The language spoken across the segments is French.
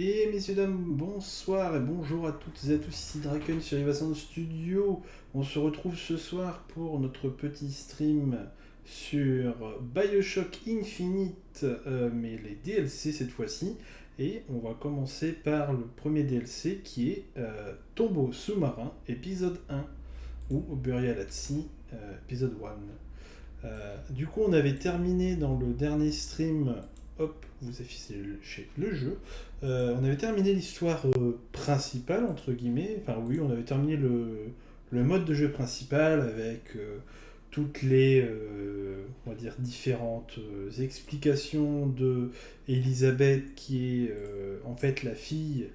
Et messieurs, dames, bonsoir et bonjour à toutes et à tous, ici Draken sur Evasan Studio. On se retrouve ce soir pour notre petit stream sur Bioshock Infinite, euh, mais les DLC cette fois-ci. Et on va commencer par le premier DLC qui est euh, Tombeau sous-marin, épisode 1, ou Burial at Sea, euh, épisode 1. Euh, du coup, on avait terminé dans le dernier stream, hop, vous affichez le, jeu, Euh, on avait terminé l'histoire euh, principale, entre guillemets, enfin oui, on avait terminé le, mode de jeu principal avec euh, toutes les, on différentes explications de Elisabeth qui est en fait la fille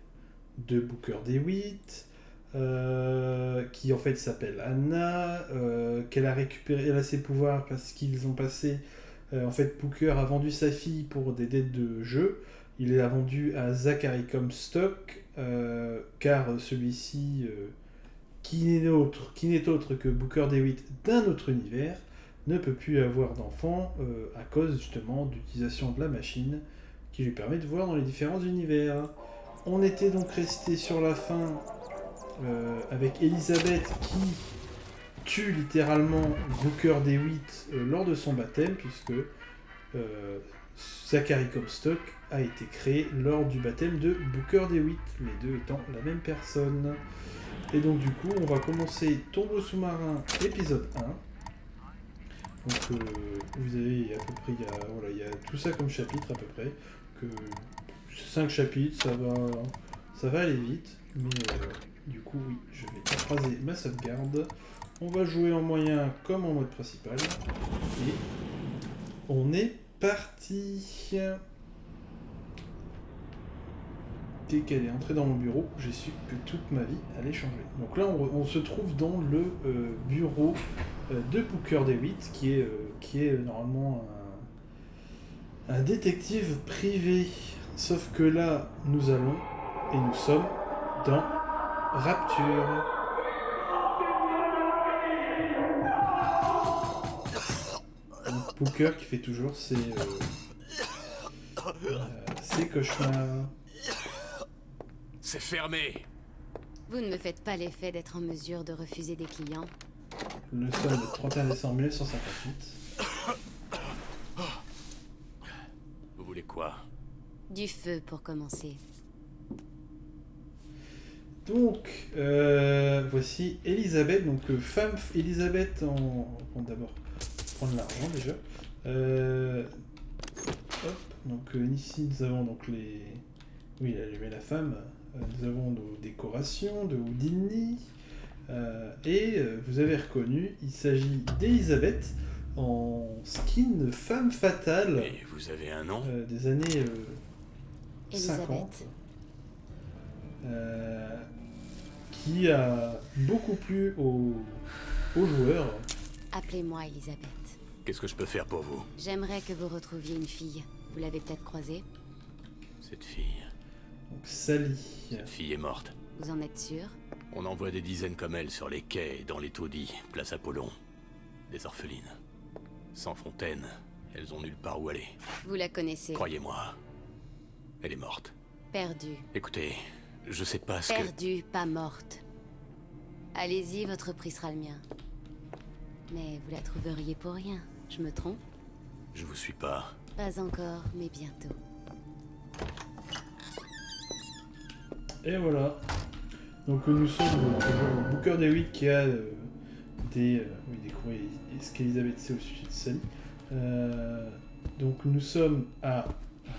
de Booker DeWitt, euh, qui en fait s'appelle Anna, qu'elle a récupéré, elle a ses pouvoirs parce qu'ils ont passé, en fait Booker a vendu sa fille pour des dettes de jeu, il l'a vendu à Zachary Comstock, euh, car celui-ci, euh, qui n'est autre, que Booker DeWitt d'un autre univers, ne peut plus avoir d'enfant euh, à cause justement d'utilisation de la machine qui lui permet de voir dans les différents univers. On était donc resté sur la fin euh, avec Elisabeth qui tue littéralement Booker DeWitt euh, lors de son baptême puisque euh, Zachary Comstock a été créé lors du baptême de Booker DeWitt, les deux étant la même personne. Et donc du coup, on va commencer Tombeau sous-marin épisode 1. Donc euh, vous avez à peu près, il y, a, voilà, il y a tout ça comme chapitre à peu près. Que 5 chapitres, ça va, ça va aller vite. Mais euh, du coup, oui, je vais écraser ma sauvegarde. On va jouer en moyen comme en mode principal. Et on est parti. Dès qu'elle est entrée dans mon bureau, j'ai su que toute ma vie allait changer. Donc là, on, se trouve dans le euh, bureau euh, de Booker DeWitt, qui est, euh, qui est normalement un détective privé. Sauf que là, nous allons, et nous sommes, dans Rapture. Booker qui fait toujours ses, euh, euh, ses cauchemars. C'est fermé Vous ne me faites pas l'effet d'être en mesure de refuser des clients. Le sol de 31 décembre 1958. Vous voulez quoi? Du feu pour commencer. Donc, euh, voici Elisabeth, donc euh, femme Elisabeth en. D'abord prendre l'argent déjà. Euh, hop, donc euh, ici nous avons donc les. Oui, elle met la femme. Euh, nous avons nos décorations de Houdini. Euh, et euh, vous avez reconnu, il s'agit d'Elisabeth en skin femme fatale Et vous avez un nom? euh, des années euh, 50. Elisabeth. Euh, qui a beaucoup plu aux, aux joueurs. Appelez-moi Elisabeth. Qu'est-ce que je peux faire pour vous J'aimerais que vous retrouviez une fille. Vous l'avez peut-être croisée Cette fille... Donc Sally. Cette fille est morte. Vous en êtes sûr On en voit des dizaines comme elle sur les quais et dans les taudis, place Apollon. Des orphelines. Sans fontaine, elles ont nulle part où aller. Vous la connaissez. Croyez-moi, elle est morte. Perdue. Écoutez, je sais pas ce que... Perdue, pas morte. Allez-y, votre prix sera le mien. Mais vous la trouveriez pour rien. Je me trompe Je vous suis pas. Pas encore, mais bientôt. Et voilà. Donc nous sommes toujours au Booker DeWitt qui a euh, des, euh, oui, des courriers qu'Elisabeth sait au sujet de Sally. Euh, donc nous sommes à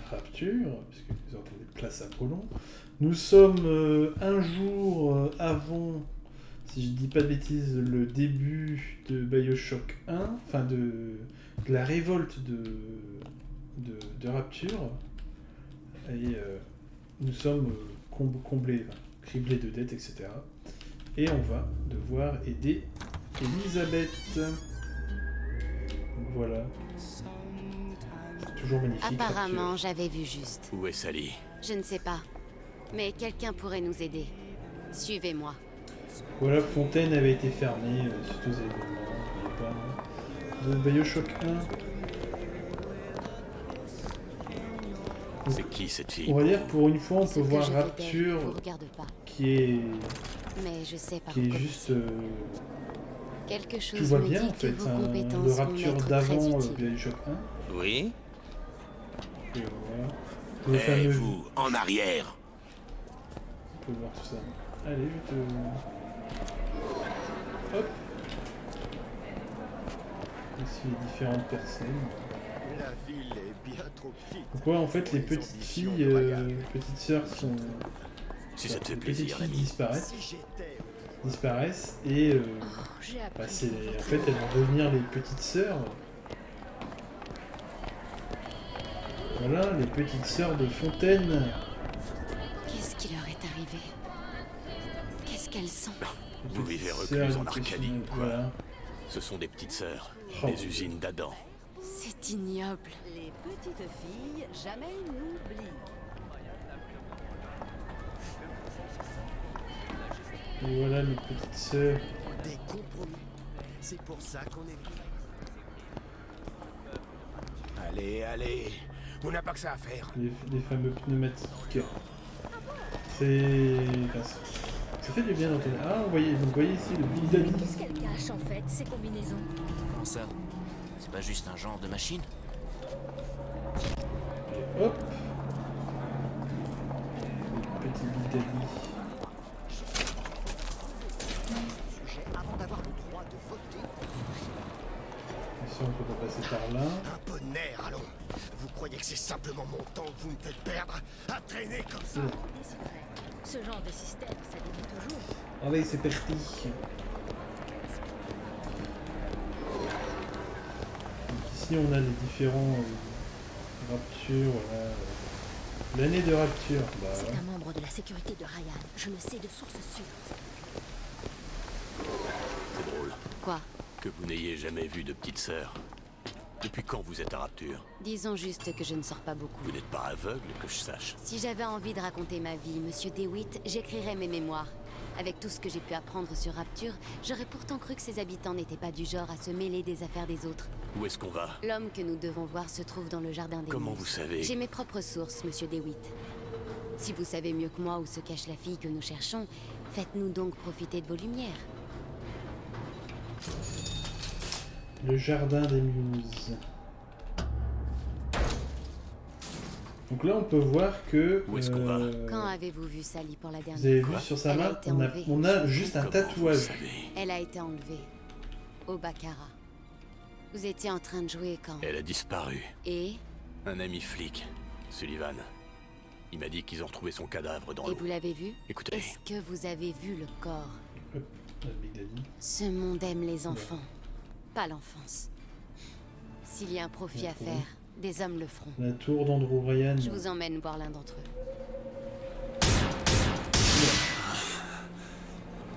Rapture, puisque vous entendez place Apollon. Nous sommes euh, un jour euh, avant, si je dis pas de bêtises, le début de Bioshock 1, enfin de, de la révolte de, de, de Rapture. Et euh, nous sommes euh, com- comblés, criblés de dettes, etc. Et on va devoir aider Elisabeth. Donc voilà. C'est toujours magnifique. Apparemment, j'avais vu juste. Où est Sally? Je ne sais pas. Mais quelqu'un pourrait nous aider. Suivez-moi. Voilà, Fontaine avait été fermée euh, suite aux événements. n'oubliez pas. hein. De Bioshock 1. C'est qui cette fille? On va dire pour une fois on peut voir Rapture pas. qui est Mais je sais par qui est juste euh, Quelque chose tu vois bien en fait hein, le Rapture d'avant euh. Bioshock 1 Oui et voilà. Le Eh, fameux vous, en arrière on peut voir tout ça. Allez, je te hop. Ici les différentes personnes. La ville est bien trop petite. Donc ouais, en fait les petites filles, euh, petites sœurs sont Si ça te fait plaisir, filles disparaissent, Si disparaissent et euh, Oh, bah, c'est en fait elles vont devenir les petites sœurs. Voilà, les petites sœurs de Fontaine. Qu'est-ce qui leur est arrivé? Qu'est-ce qu'elles sont? Vous vivez recluses en Arcadie, quoi. Voilà. Ce sont des petites sœurs, Oh. des usines d'Adam. C'est ignoble. Les petites filles, jamais n'oublient. Et voilà les petites sœurs. des compromis. C'est pour ça qu'on est venu. Allez, allez On n'a pas que ça à faire. les, les fameux pneumatiques. C'est. Ça fait du bien d'entendre. Ah, vous voyez, donc, vous voyez ici le Big Daddy. Qu'est-ce qu'elles cachent en fait, ces combinaisons Comment ça? C'est pas juste un genre de machine? Et hop Le Petit Big Daddy. Sujet avant d'avoir le droit de voter. Attention, on peut pas passer par là. Un peu de nerf, allons. Vous croyez que c'est simplement mon temps que vous me faites perdre? À traîner comme ça. Ce genre de système, ça dévie toujours. Allez, c'est parti. Donc ici, on a les différents euh, raptures. Voilà. L'année de rapture. Bah, C'est un membre de la sécurité de Ryan. Je le sais de source sûre. C'est drôle Quoi? Que vous n'ayez jamais vu de petite sœur. Depuis quand vous êtes à Rapture Disons juste que je ne sors pas beaucoup. Vous n'êtes pas aveugle, que je sache. Si j'avais envie de raconter ma vie, Monsieur DeWitt, j'écrirais mes mémoires. Avec tout ce que j'ai pu apprendre sur Rapture, j'aurais pourtant cru que ses habitants n'étaient pas du genre à se mêler des affaires des autres. Où est-ce qu'on va L'homme que nous devons voir se trouve dans le jardin des Comment vous savez J'ai mes propres sources, Monsieur DeWitt. Si vous savez mieux que moi où se cache la fille que nous cherchons, faites-nous donc profiter de vos lumières. Le jardin des muses. Donc là, on peut voir que. Où est-ce qu'on va euh, Quand avez-vous vu Sally pour la dernière Vous avez vu sur sa Elle a main, été on a, enlevée. on a juste un tatouage. Elle a été enlevée. Au Baccarat. Vous étiez en train de jouer quand Elle a disparu. Et Un ami flic, Sullivan. Il m'a dit qu'ils ont retrouvé son cadavre dans Et l'eau. vous l'avez vu Écoutez, Est-ce que vous avez vu le corps. Ce monde aime les enfants, pas l'enfance. S'il y a un profit à faire, des hommes le feront. La tour d'Andrew Ryan. Je vous emmène voir l'un d'entre eux.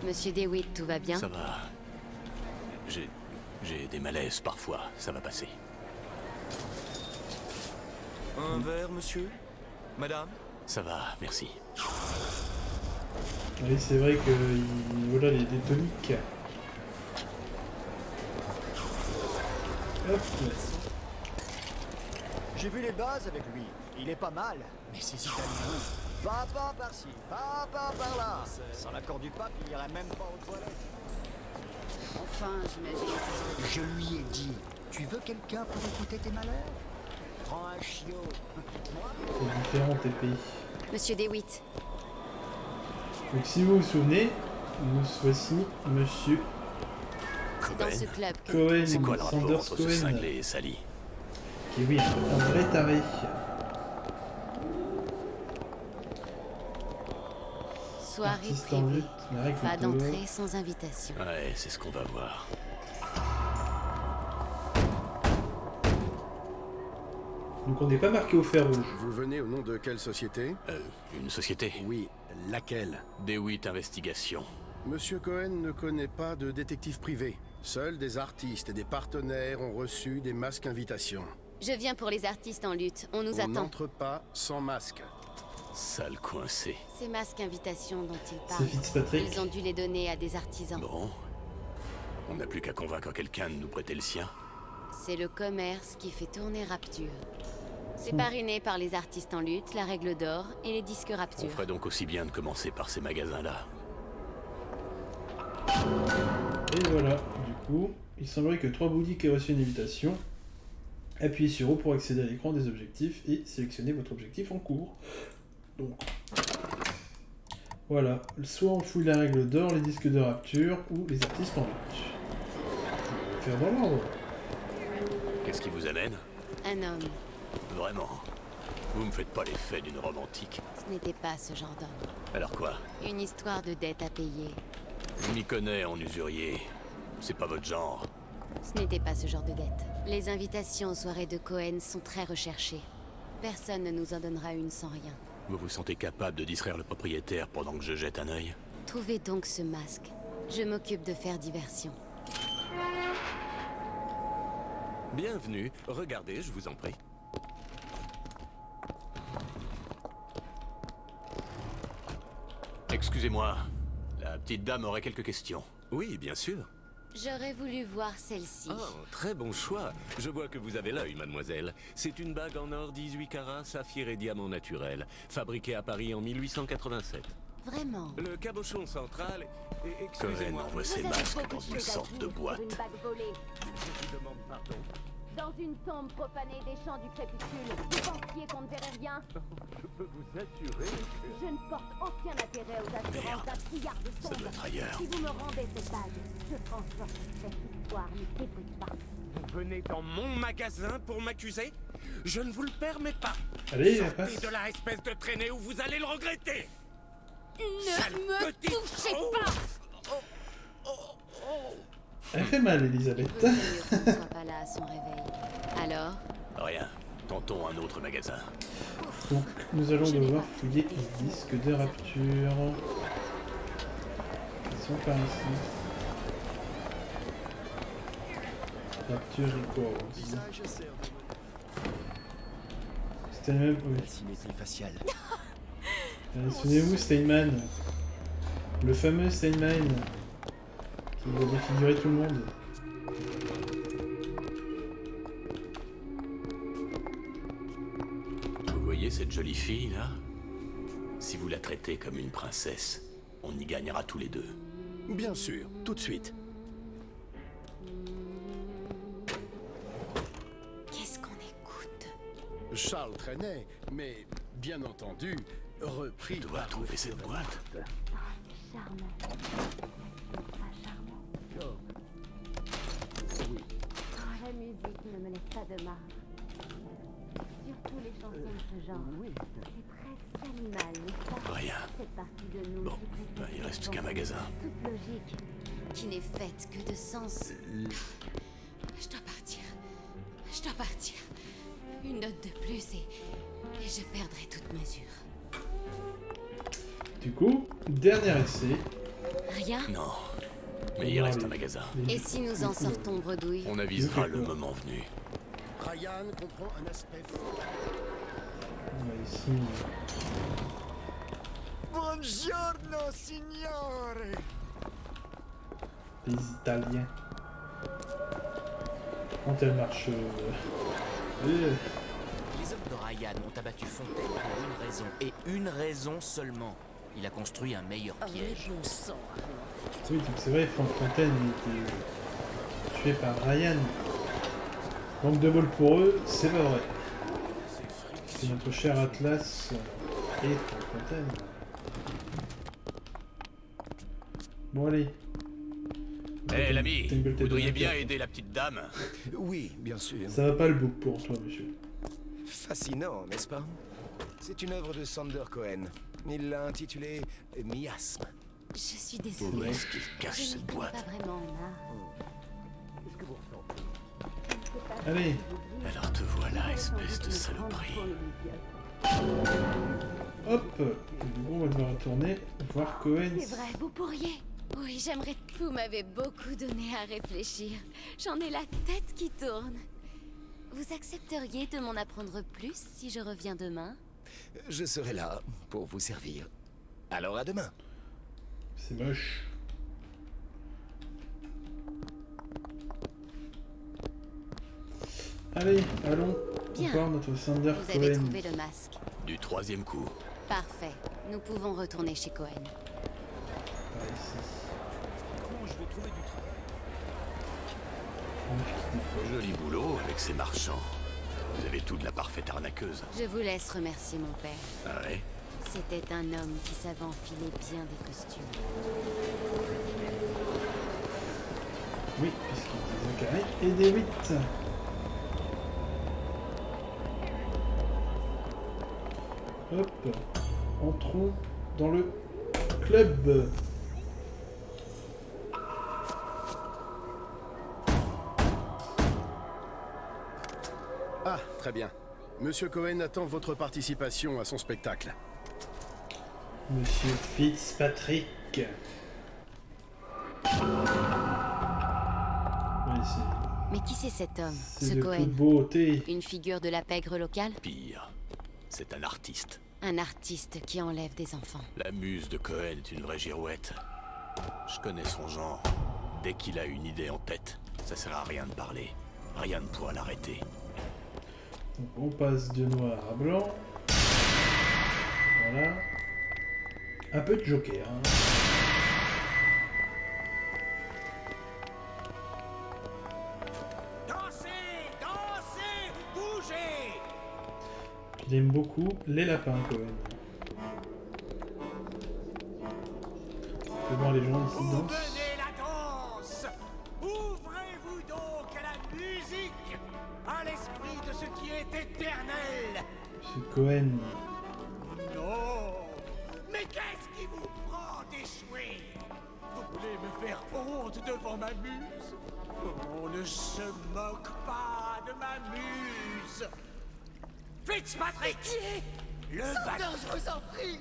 Monsieur DeWitt, tout va bien? Ça va. J'ai. J'ai des malaises parfois, ça va passer. Un verre, monsieur? Madame? Ça va, merci. Oui, c'est vrai que il- voilà les, les toniques. J'ai vu les bases avec lui. Il est pas mal. Mais ces Italiens. Papa par-ci, papa par-là. Sans l'accord du pape, il irait même pas aux toilettes. Enfin, j'imagine. Je lui ai dit Tu veux quelqu'un pour écouter tes malheurs? Prends un chiot. Moi? C'est différent tes pays. Monsieur DeWitt, Donc si vous vous souvenez, nous voici Monsieur c'est dans ce club que... Cohen, C'est quoi le rapport Sanders entre ce cinglé et Sally qui oui, un vrai taré. Soirée privée. Pas d'entrée sans invitation. Ouais, c'est ce qu'on va voir. Donc on n'est pas marqué au fer rouge. Vous venez au nom de quelle société? Euh, une société Oui, laquelle? D8 Investigation. Monsieur Cohen ne connaît pas de détective privé. Seuls des artistes et des partenaires ont reçu des masques invitations. Je viens pour les artistes en lutte. On nous On attend. n'entre pas sans masque. Sale coincé. Ces masques invitations dont ils parlent, Fitzpatrick. ils ont dû les donner à des artisans. Bon. On n'a plus qu'à convaincre quelqu'un de nous prêter le sien. C'est le commerce qui fait tourner Rapture. C'est parrainé par les artistes en lutte, la règle d'or et les disques On Rapture. ferait donc aussi bien de commencer par ces magasins-là. Et voilà, il semblerait que trois boutiques aient reçu une invitation. Appuyez sur O pour accéder à l'écran des objectifs et sélectionnez votre objectif en cours. Donc, voilà, soit on fouille la règle d'or, les disques de rapture ou les artistes en lutte. Je vais Faire dans l'ordre. Qu'est-ce qui vous amène? Un homme. Vraiment? Vous me faites pas l'effet d'une romantique. Ce n'était pas ce genre d'homme. Alors quoi? Une histoire de dette à payer. Je m'y connais en usurier. C'est pas votre genre. Ce n'était pas ce genre de dette. Les invitations aux soirées de Cohen sont très recherchées. Personne ne nous en donnera une sans rien. Vous vous sentez capable de distraire le propriétaire pendant que je jette un œil Trouvez donc ce masque. Je m'occupe de faire diversion. Bienvenue. Regardez, je vous en prie. Excusez-moi. La petite dame aurait quelques questions. Oui, bien sûr. J'aurais voulu voir celle-ci. Oh, très bon choix. Je vois que vous avez l'œil, mademoiselle. C'est une bague en or 18 carats, saphir et diamant naturel, fabriquée à Paris en 1887. Vraiment Le cabochon central Excusez-moi. envoie ses masques dans une sorte de boîte. Je vous demande pardon. Dans une tombe profanée des champs du crépuscule, vous pensiez qu'on ne verrait rien Je peux vous assurer que... Je ne porte aucun intérêt aux assurances d'un cigare de ailleurs. Si vous me rendez cette bague, je que cette histoire ne s'effrite pas. Vous venez dans mon magasin pour m'accuser Je ne vous le permets pas. Allez, Sortez passe. de là, espèce de traînée, ou vous allez le regretter. Ne Sale me petite- touchez Oh. pas Elle fait mal, Elisabeth. Pas là à son réveil. Alors? Rien. Tentons un autre magasin. Donc, nous allons devoir fouiller les disques de rapture. Ils sont par ici. Rapture Records. C'était le même. Oui. la symétrie faciale. Euh, Souvenez-vous, Steinman. Le fameux Steinman. Qui va défigurer tout le monde. Vous voyez cette jolie fille là? Si vous la traitez comme une princesse, on y gagnera tous les deux. Bien sûr, tout de suite. Qu'est-ce qu'on écoute? Charles traînait, mais bien entendu, repris. Je dois trouver cette boîte. Charmant. Pas charmant. Musique ne me laisse pas de marge. Surtout les chansons de ce genre. C'est presque animal, n'est-ce pas Rien. Cette partie de nous Bon, bah, il reste qu'un magasin. Toute logique. Qui n'est faite que de sens. Je dois partir. Je dois partir. Une note de plus et, et je perdrai toute mesure. Du coup, dernier essai. Rien? Non. Mais il reste un magasin. Et si nous en sortons bredouille On avisera le moment venu. Ryan comprend un aspect ici. Buongiorno, signore Les Italiens. Quand elle marche. euh, euh, Les hommes de Ryan ont abattu Fontaine pour une raison, et une raison seulement. Il a construit un meilleur piège. Oui, donc c'est vrai, Frank Fontaine il était tué par Ryan. Manque de bol pour eux, c'est pas vrai. C'est notre cher Atlas et Frank Fontaine. Bon allez. Hé l'ami, T'as une belle vous voudriez bien aider la petite dame Oui, bien sûr. Ça va pas le bouc pour toi, monsieur? Fascinant, n'est-ce pas? C'est une œuvre de Sander Cohen. Il l'a intitulée Miasme. Je suis Où désolée. est-ce qu'il cache cette boîte pas vraiment. Allez, Alors te voilà, espèce de saloperie. hop. On va devoir retourner voir Cohen. C'est vrai, vous pourriez. Oui, j'aimerais. Vous m'avez beaucoup donné à réfléchir. J'en ai la tête qui tourne. Vous accepteriez de m'en apprendre plus si je reviens demain? Je serai là pour vous servir. Alors à demain. C'est moche. Allez, allons. Bien. Encore notre Sander Vous avez Cohen. trouvé le masque. Du troisième coup. Parfait. Nous pouvons retourner chez Cohen. Par ici. Comment je vais trouver du travail? Meuf qui déploie. Joli boulot avec ces marchands. Vous avez tout de la parfaite arnaqueuse. Je vous laisse remercier mon père. Ah ouais? C'était un homme qui savait enfiler bien des costumes. Oui, puisqu'il y a des Zachary et des 8. Hop, entrons dans le club. Très bien. Monsieur Cohen attend votre participation à son spectacle. Monsieur Fitzpatrick. Mais qui c'est cet homme, ce de Cohen beauté. Une figure de la pègre locale Pire. C'est un artiste. Un artiste qui enlève des enfants. La muse de Cohen est une vraie girouette. Je connais son genre. Dès qu'il a une idée en tête, ça sert à rien de parler. Rien ne pourra l'arrêter. Donc on passe de noir à blanc. Voilà. Un peu de joker. hein. Dansez Dansez Bougez Il aime beaucoup les lapins. On peut voir les gens ici dansent. Cohen. Non Mais qu'est-ce qui vous prend d'échouer? Vous voulez me faire honte devant ma muse? On ne se moque pas de ma muse. Fitzpatrick! Le bâtard. je vous en prie.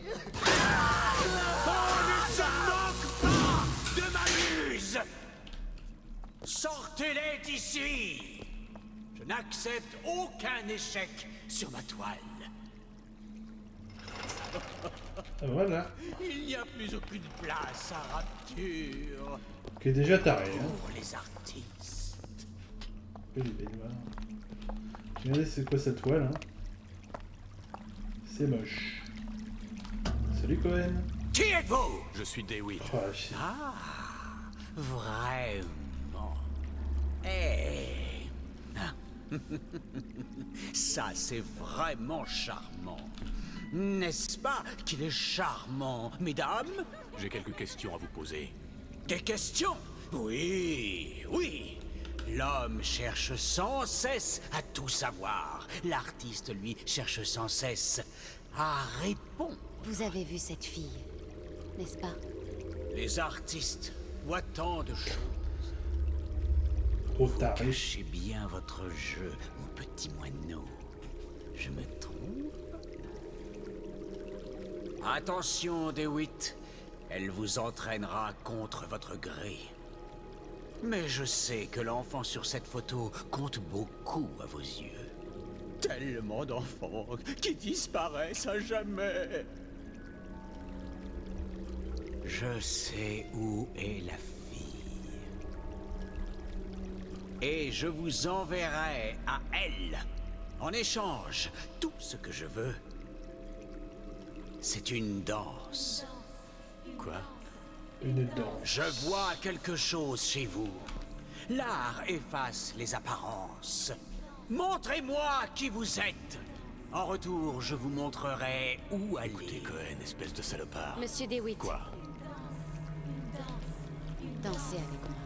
On ne se moque pas de ma muse. Sortez-les d'ici. Je n'accepte aucun échec sur ma toile Voilà. Il n'y a plus aucune place à rapture Qui est déjà taré. Hein. pour les artistes. Que les baignoires. Regardez c'est quoi cette toile. Hein? C'est moche. Salut Cohen. Qui êtes-vous? Je suis Dewey. Oh, Ah, vraiment. Eh. Ça, c'est vraiment charmant. N'est-ce pas qu'il est charmant, mesdames? J'ai quelques questions à vous poser. Des questions? Oui, oui. L'homme cherche sans cesse à tout savoir. L'artiste, lui, cherche sans cesse à répondre. Vous avez vu cette fille, n'est-ce pas? Les artistes voient tant de choses. Trop taré. Cachez bien votre jeu, mon petit moineau. Je me trompe? Attention, DeWitt. Elle vous entraînera contre votre gré. Mais je sais que l'enfant sur cette photo compte beaucoup à vos yeux. Tellement d'enfants qui disparaissent à jamais. Je sais où est la fille. Et je vous enverrai à elle. En échange, tout ce que je veux, c'est une danse. Quoi? Une danse. Je vois quelque chose chez vous. L'art efface les apparences. Montrez-moi qui vous êtes. En retour, je vous montrerai où aller. Écoutez, Cohen, espèce de salopard. Monsieur DeWitt, Quoi? Dansez avec moi.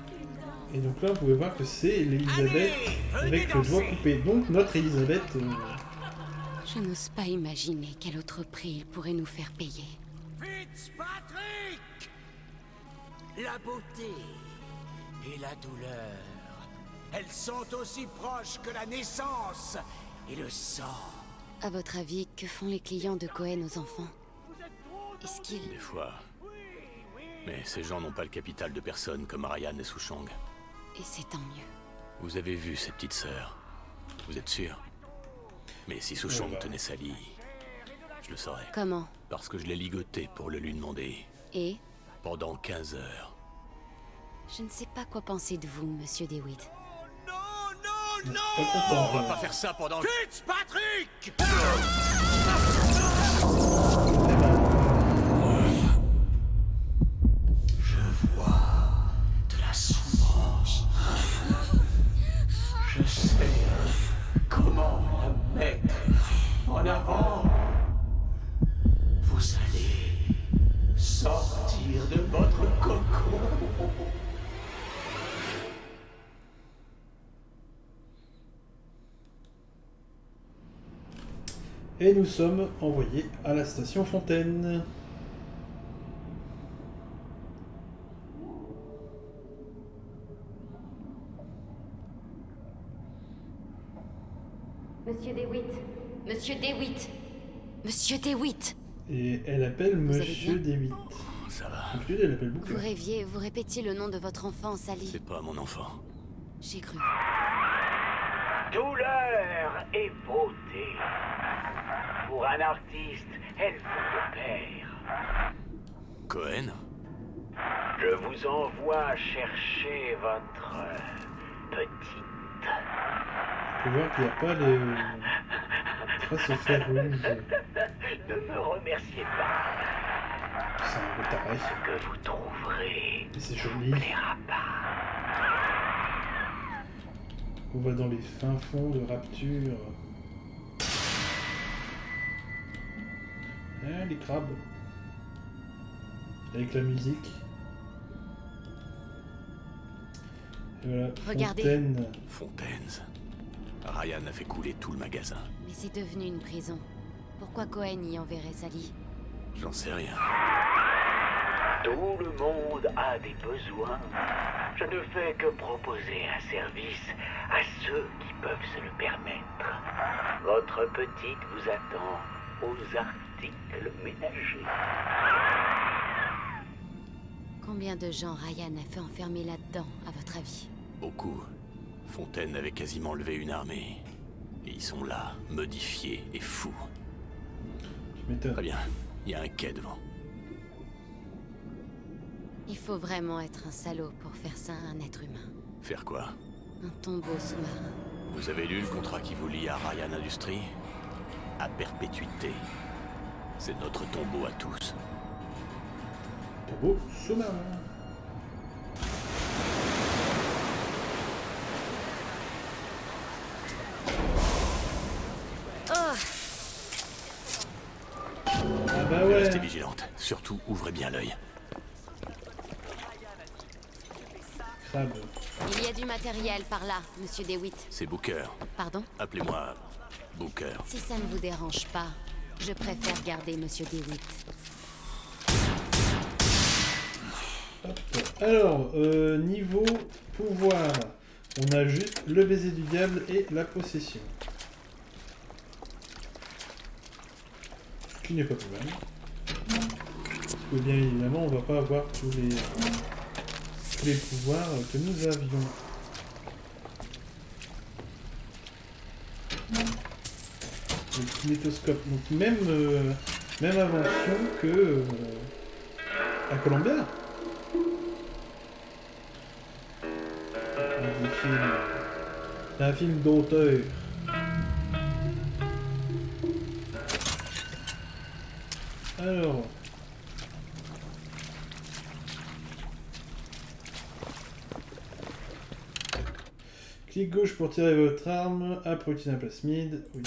Et donc là, vous pouvez voir que c'est Elisabeth Allez, venez avec le doigt coupé. Donc notre Elisabeth. euh, Je n'ose pas imaginer quel autre prix il pourrait nous faire payer. Fitzpatrick La beauté et la douleur, elles sont aussi proches que la naissance et le sang. À votre avis, que font les clients de Cohen aux enfants? Est-ce qu'ils... Des fois. Mais ces gens n'ont pas le capital de personnes comme Ryan et Souchang. Et c'est tant mieux. Vous avez vu ces petites sœurs? Vous êtes sûr? Mais si Souchong Oh là. tenait sa lie, je le saurais. Comment Parce que je l'ai ligoté pour le lui demander. Et Pendant 15 heures. Je ne sais pas quoi penser de vous, monsieur DeWitt. Non, non, non content. On va pas faire ça pendant... Fitzpatrick Je en avant. Vous allez sortir de votre cocon. Et nous sommes envoyés à la station Fontaine. Monsieur DeWitt. Monsieur DeWitt Monsieur DeWitt Et elle appelle Vous Monsieur Dewitt. Ça va. Elle appelle. Vous rêviez, vous répétiez le nom de votre enfant, Sally. C'est pas mon enfant. J'ai cru. Douleur et beauté. Pour un artiste, elle vous perd. Cohen Je vous envoie chercher votre petite. On peut voir qu'il n'y a pas les traces au fer rouge. Ne me remerciez pas. C'est un peu taré. Ce que vous trouverez c'est joli. On va dans les fins fonds de rapture. Ah, les crabes. Avec la musique. Voilà, Regardez. Fontaine. Fontaines. Ryan a fait couler tout le magasin. Mais c'est devenu une prison. Pourquoi Cohen y enverrait Sally? J'en sais rien. Tout le monde a des besoins. Je ne fais que proposer un service à ceux qui peuvent se le permettre. Votre petite vous attend aux articles ménagers. Combien de gens Ryan a fait enfermer là-dedans, à votre avis Beaucoup. Fontaine avait quasiment levé une armée. Et ils sont là, modifiés et fous. Je m'étonne. Très bien. Il y a un quai devant. Il faut vraiment être un salaud pour faire ça à un être humain. Faire quoi Un tombeau sous-marin. Vous avez lu le contrat qui vous lie à Ryan Industries? À perpétuité. C'est notre tombeau à tous. Sous-marin. Oh Ah bah ouais. Restez vigilante. Surtout, ouvrez bien l'œil. Il y a du matériel par là, monsieur DeWitt. C'est Booker. Pardon? Appelez-moi Booker. Si ça ne vous dérange pas, je préfère garder monsieur DeWitt. Alors, euh, niveau pouvoir, on a juste le baiser du diable et la possession. Ce qui n'est pas plus mal. Parce que bien évidemment, on va pas avoir tous les, tous les pouvoirs que nous avions. Le kinétoscope, donc même, euh, même invention que euh, à Columbia. C'est un film d'auteur. Alors. Clic gauche pour tirer votre arme. A pour un plasmide. Oui.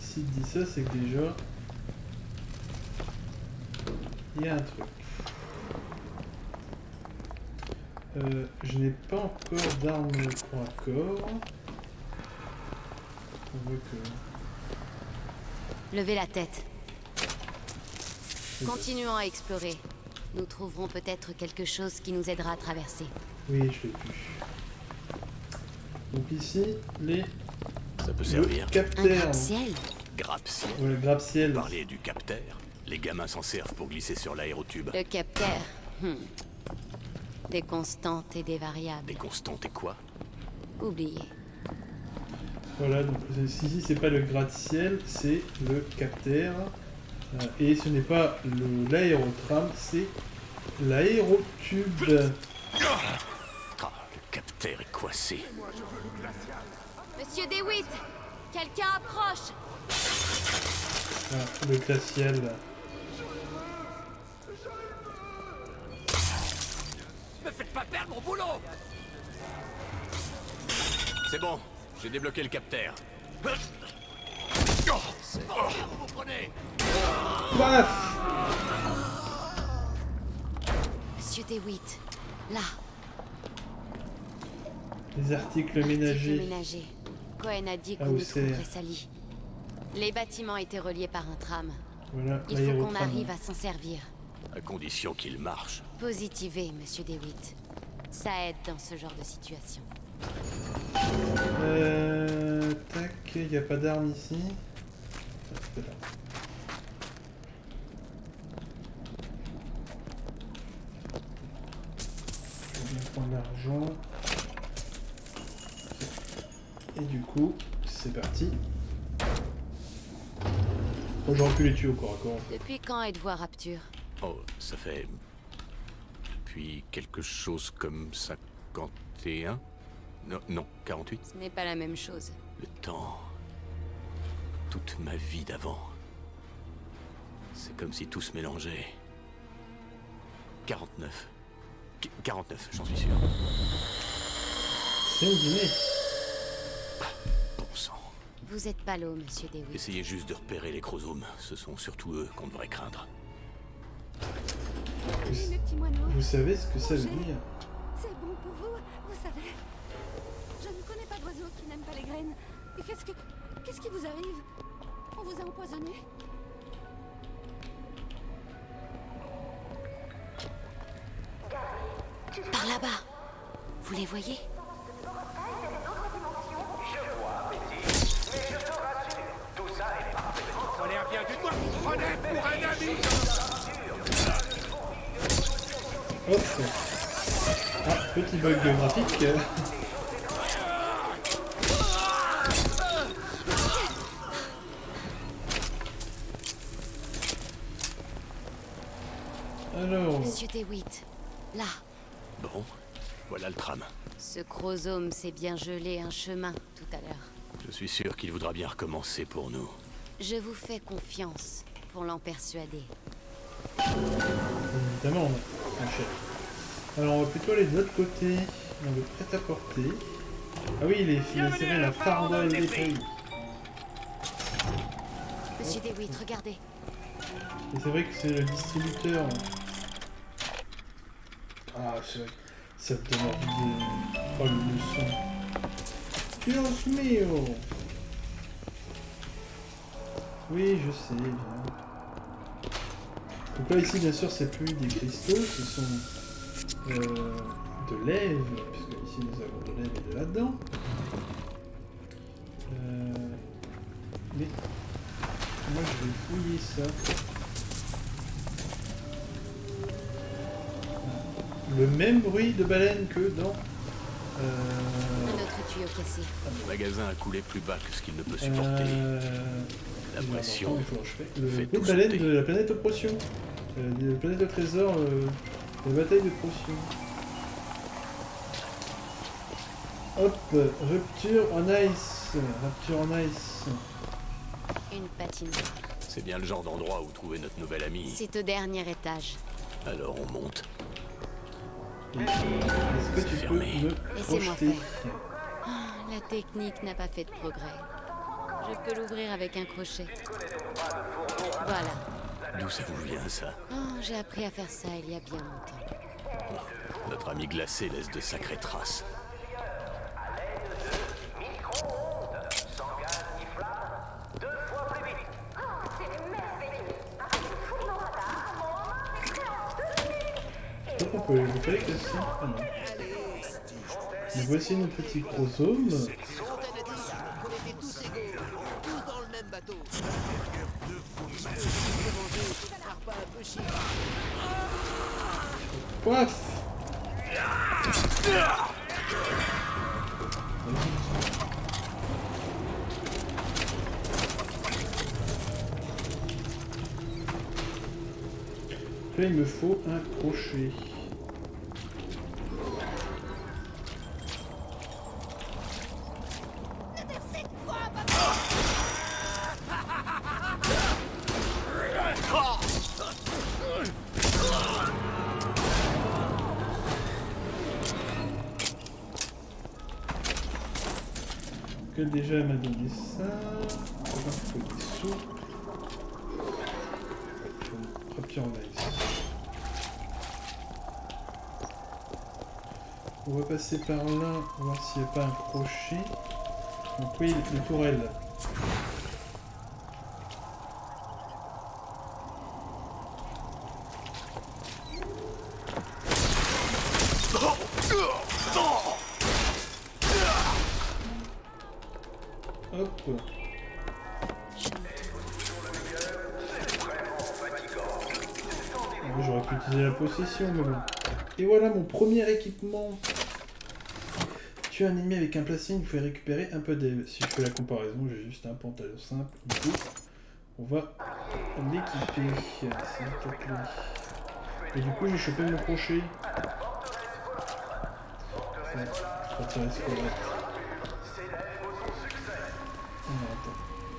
S'il dit ça, c'est que déjà. Il y a un truc. Euh, je n'ai pas encore d'arme corps à corps. On voit que. Levez la tête. Continuons à explorer. Nous trouverons peut-être quelque chose qui nous aidera à traverser. Oui, je l'ai vu. Donc ici, les Ça peut le servir. Un capteur. Grappe-ciel. Ouais, le grappe-ciel. Parler du capteur. Les gamins s'en servent pour glisser sur l'aérotube. Le capteur. Hmm. Des constantes et des variables. Des constantes et quoi? Oubliez. Voilà, donc ici, c'est pas le gratte-ciel, c'est le capteur. Euh, et ce n'est pas le- l'aérotram, c'est l'aérotube. Ah, le capteur. Est coincée. Monsieur DeWitt Quelqu'un approche Ah, le glacial. Faites pas perdre mon boulot C'est bon, j'ai débloqué le capteur. C'est bon, vous vous prenez Paf Monsieur DeWitt, là, Les articles article ménagers. ménager. Cohen a dit Ah, qu'on y trouverait Sally. Les bâtiments étaient reliés par un tram. Voilà, Il faut qu'on arrive à s'en servir. À condition qu'il marche. Positivez, monsieur DeWitt. Ça aide dans ce genre de situation. Euh, tac, il n'y a pas d'armes ici. Prendre l'argent. Et du coup, c'est parti. Bon, j'aurais pu les tuer au corps à corps. Depuis quand êtes-vous à Rapture? Oh, ça fait... Depuis quelque chose comme 51 Non, non, 48 Ce n'est pas la même chose. Le temps... Toute ma vie d'avant. C'est comme si tout se mélangeait. 49. Qu- 49, j'en suis sûr. C'est. Bon sang. Vous êtes pas l'eau, monsieur DeWitt. Essayez juste de repérer les chromosomes. Ce sont surtout eux qu'on devrait craindre. Allez. Vous savez ce que ça veut dire C'est bon pour vous, vous savez. Je ne connais pas d'oiseau qui n'aime pas les graines. Et qu'est-ce que. Qu'est-ce qui vous arrive? On vous a empoisonné Par là-bas. Vous les voyez? Hop Ah, petit bug graphique. Alors, Monsieur DeWitt, là. Bon, voilà le tram. Ce chromosome s'est bien gelé un chemin tout à l'heure. Je suis sûr qu'il voudra bien recommencer pour nous. Je vous fais confiance pour l'en persuader. évidemment, un chef. Alors, on va plutôt aller de l'autre côté, dans le prêt-à-porter. Ah oui, les filles, c'est vrai, la farandole des pays. Monsieur DeWitt, regardez. Et c'est vrai que c'est le distributeur. Ah, c'est vrai. Ça me donne envie de... Oh, le le son. Dios mio Oui, je sais, bien. Donc là, ici, bien sûr, c'est plus des cristaux, ce sont euh, de lèvres, puisque ici, nous avons de lèvres et de là-dedans. Euh, mais moi, je vais fouiller ça. Le même bruit de baleine que dans... Un Euh, autre tuyau cassé. Le magasin a coulé plus bas que ce qu'il ne peut supporter. euh, La il est pression. Le fait bruit de tout baleine sauter. de la planète aux potions. Euh, de la planète au trésor, euh, la bataille de potions. Hop, rupture en ice. Rupture en ice. Une patinoire. C'est bien le genre d'endroit où trouver notre nouvelle amie. C'est au dernier étage. Alors on monte. Est-ce que tu peux me Laissez-moi projeter faire. Ah, la technique n'a pas fait de progrès. Je peux l'ouvrir avec un crochet. Voilà. D'où ça vous vient ça Oh, j'ai appris à faire ça il y a bien longtemps. Notre ami glacé laisse de sacrées traces. On peut évoquer les questions. Ah non. Donc voici nos petits chromosomes. Là, il me faut un crochet. Que déjà m'a donné ça. On va faut des sous. Faut une rapier en ice. On va passer par là, voir s'il n'y a pas un crochet. Donc oui, le tourelle. Et voilà mon premier équipement. Tu es un ennemi avec un placé, il faut récupérer un peu d'aide. Si je fais la comparaison, j'ai juste un pantalon simple. Du coup, on va l'équiper. Et du coup, j'ai chopé mon crochet. Ouais. Ah.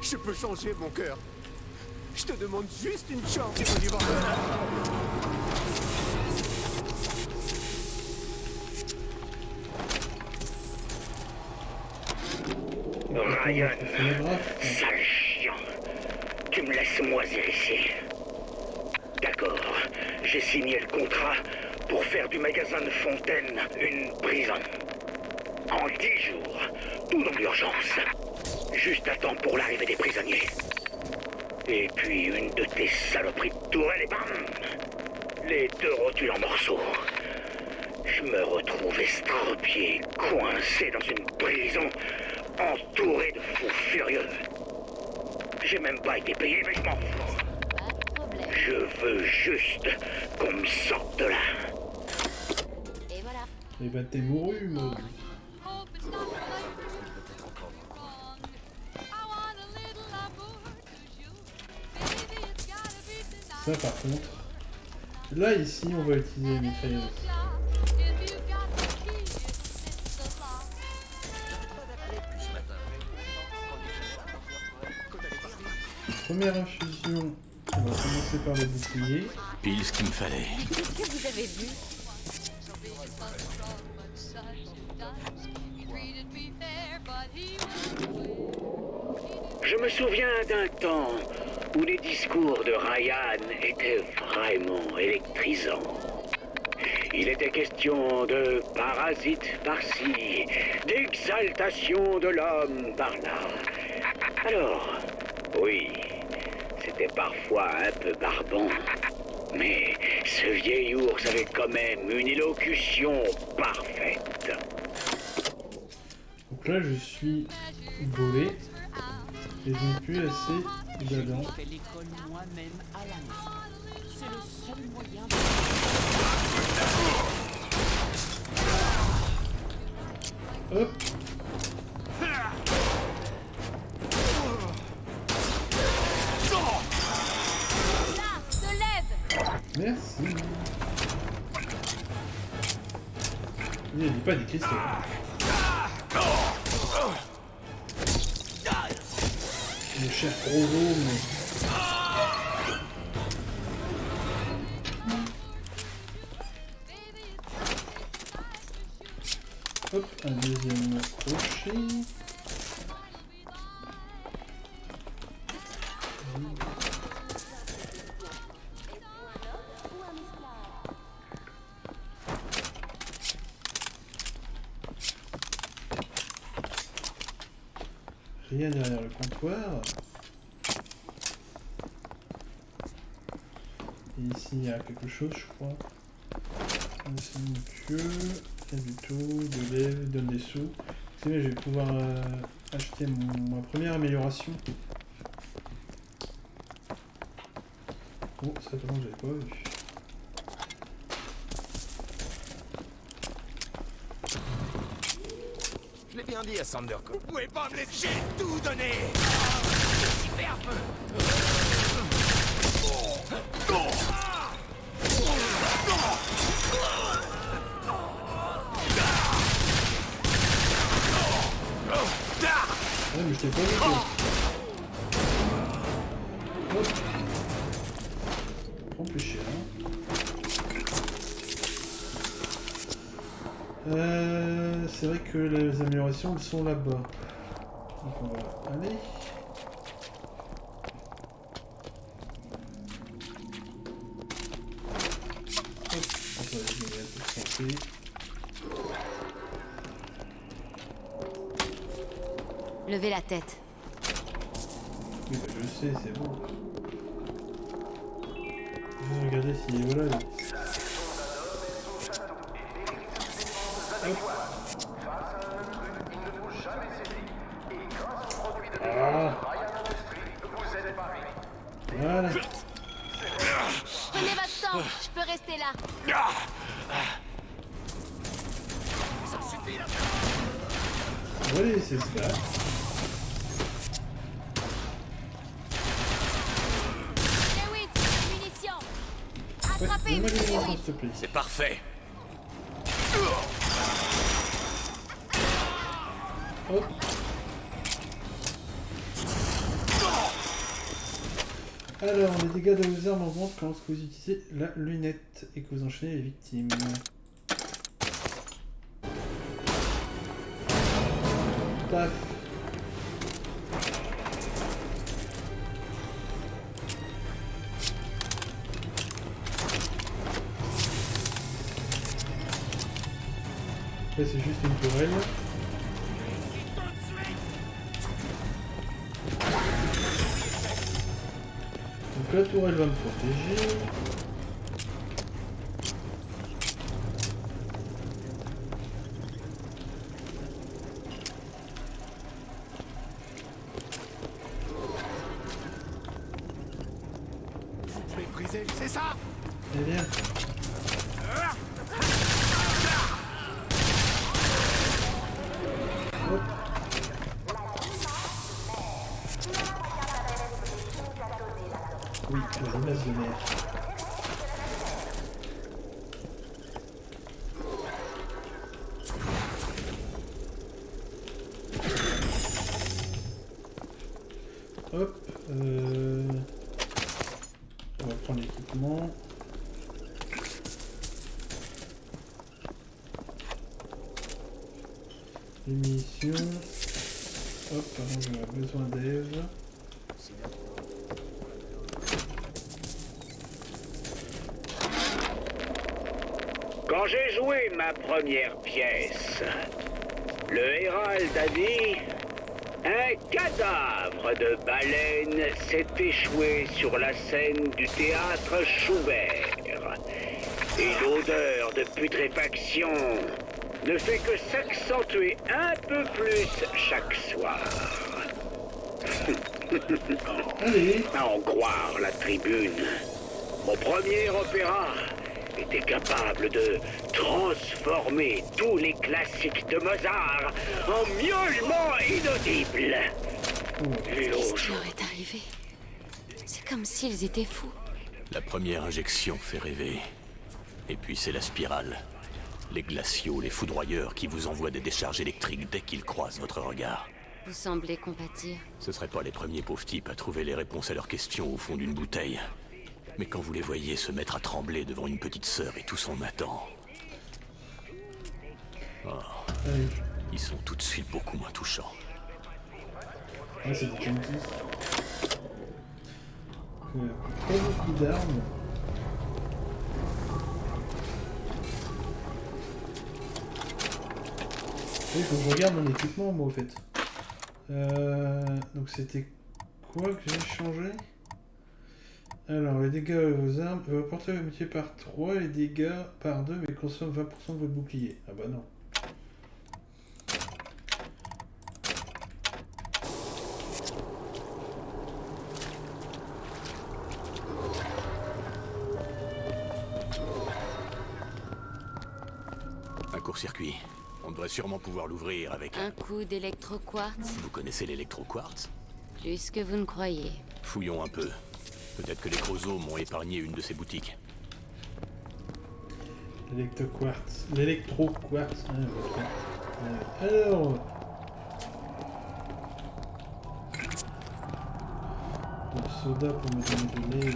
Je peux changer mon cœur. Je te demande juste une chance, Ryan, sale chiant. Tu me laisses moisir ici. D'accord, j'ai signé le contrat pour faire du magasin de Fontaine une prison. En dix jours, tout dans l'urgence. Juste à temps pour l'arrivée des prisonniers. Et puis une de tes saloperies de tourelle et bam Les deux rotules en morceaux. Je me retrouve estropié, coincé dans une prison, entouré de fous furieux. J'ai même pas été payé, mais je m'en fous. Je veux juste qu'on me sorte de là. Et voilà. Et bah t'es mouru, Maud. Ça par contre. Là ici on va utiliser les mitrailleuses. Première infusion, on va commencer par le bouclier. Pile ce qu'il me fallait. Qu'est-ce que vous avez vu Je me souviens d'un temps où les discours de Ryan étaient vraiment électrisants. Il était question de parasites par-ci, d'exaltation de l'homme par-là. Alors, oui, parfois un peu barbant. Mais ce vieil ours avait quand même une élocution parfaite. Donc là je suis bolé. Et je n'ai plus assez dedans. fais l'école moi-même à la maison. C'est le seul moyen Hop Merci. Il dit pas des cristaux. Le cher Rovo, mais... Hop, un deuxième crochet. Et ici il y a quelque chose je crois. C'est une queue, tout, de lèvres, donne des sous. Je vais pouvoir euh, acheter ma première amélioration. Oh, ça tombe, j'avais pas vu. Je l'ai bien dit à Sander. Vous pouvez pas me laisser. J'ai tout donné. Superbe Ouais, mais je t'ai pas vu Euh, c'est vrai que les améliorations elles sont là-bas. Donc on va aller. Hop, on va aller un peu de santé. Levez la tête. Oui, bah, je sais, c'est bon. Je vais regarder s'il est voilà. lui. Ah. Voilà. Prenez votre temps, je peux rester là. On va les laisser se battre. Lewis, munitions. Ouais, Attrapez, donne-moi les monsieur munitions, Lewis. S'il te plaît. C'est parfait. Hop. Alors, les dégâts de vos armes augmentent quand vous utilisez la lunette et que vous enchaînez les victimes. Paf. C'est juste une tourelle. Donc la tourelle va me protéger. Vous méprisez, c'est ça Eh bien. Hop. Oui, la limace de neige. Hop. Euh... On va prendre l'équipement. Les munitions. Hop, pardon, j'aurais besoin d'Eve. Quand j'ai joué ma première pièce, le Hérald a dit Un cadavre de baleine s'est échoué sur la scène du théâtre Schubert. Et l'odeur de putréfaction ne fait que s'accentuer un peu plus chaque soir. À en croire la tribune, mon premier opéra était capable de transformer tous les classiques de Mozart en miaulements inaudibles. Leur est arrivé C'est comme s'ils étaient fous. La première injection fait rêver. Et puis c'est la spirale. Les glaciaux, les foudroyeurs qui vous envoient des décharges électriques dès qu'ils croisent votre regard. Vous semblez compatir. Ce seraient pas les premiers pauvres types à trouver les réponses à leurs questions au fond d'une bouteille. Mais quand vous les voyez se mettre à trembler devant une petite sœur et tout son Nathan... Oh, ils sont tout de suite beaucoup moins touchants. Ah, c'est des. Euh, beaucoup d'armes. Faut que je regarde mon équipement, moi, au fait. Euh, donc, c'était quoi que j'ai changé? Alors, les dégâts aux armes va porter le métier par 3, les dégâts par 2, mais consomme 20% de votre bouclier. Ah bah non. Un court-circuit. On devrait sûrement pouvoir l'ouvrir avec... Un coup d'électroquartz Vous connaissez l'électroquartz? Plus que vous ne croyez. Fouillons un peu. Peut-être que les chromosomes ont épargné une de ces boutiques. L'électroquartz. L'électroquartz. Euh, alors. Le soda pour me donner.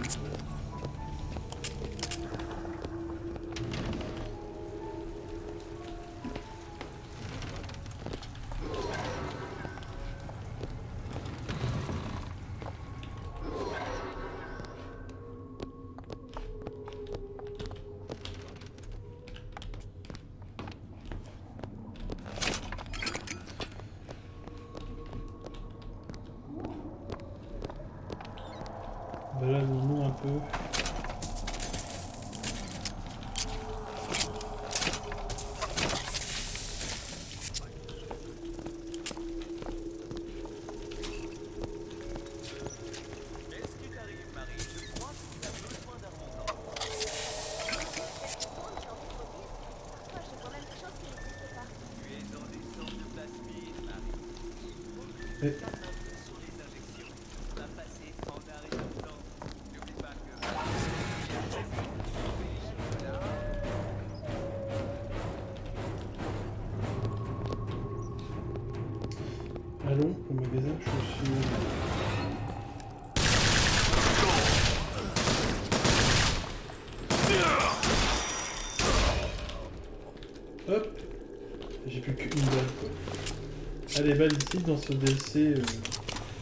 Les ici dans ce DLC, euh,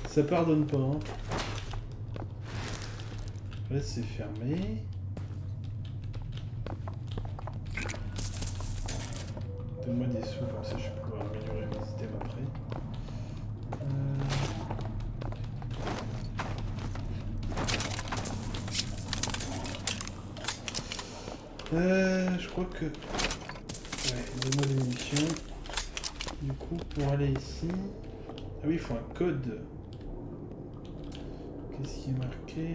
ça pardonne pas. Hein. Là c'est fermé. Donne-moi des sous comme ça je vais pouvoir améliorer mes items après. Euh, je crois que... Ouais, donne-moi des munitions. Coup, pour aller ici... Ah oui, il faut un code. Qu'est-ce qui est marqué?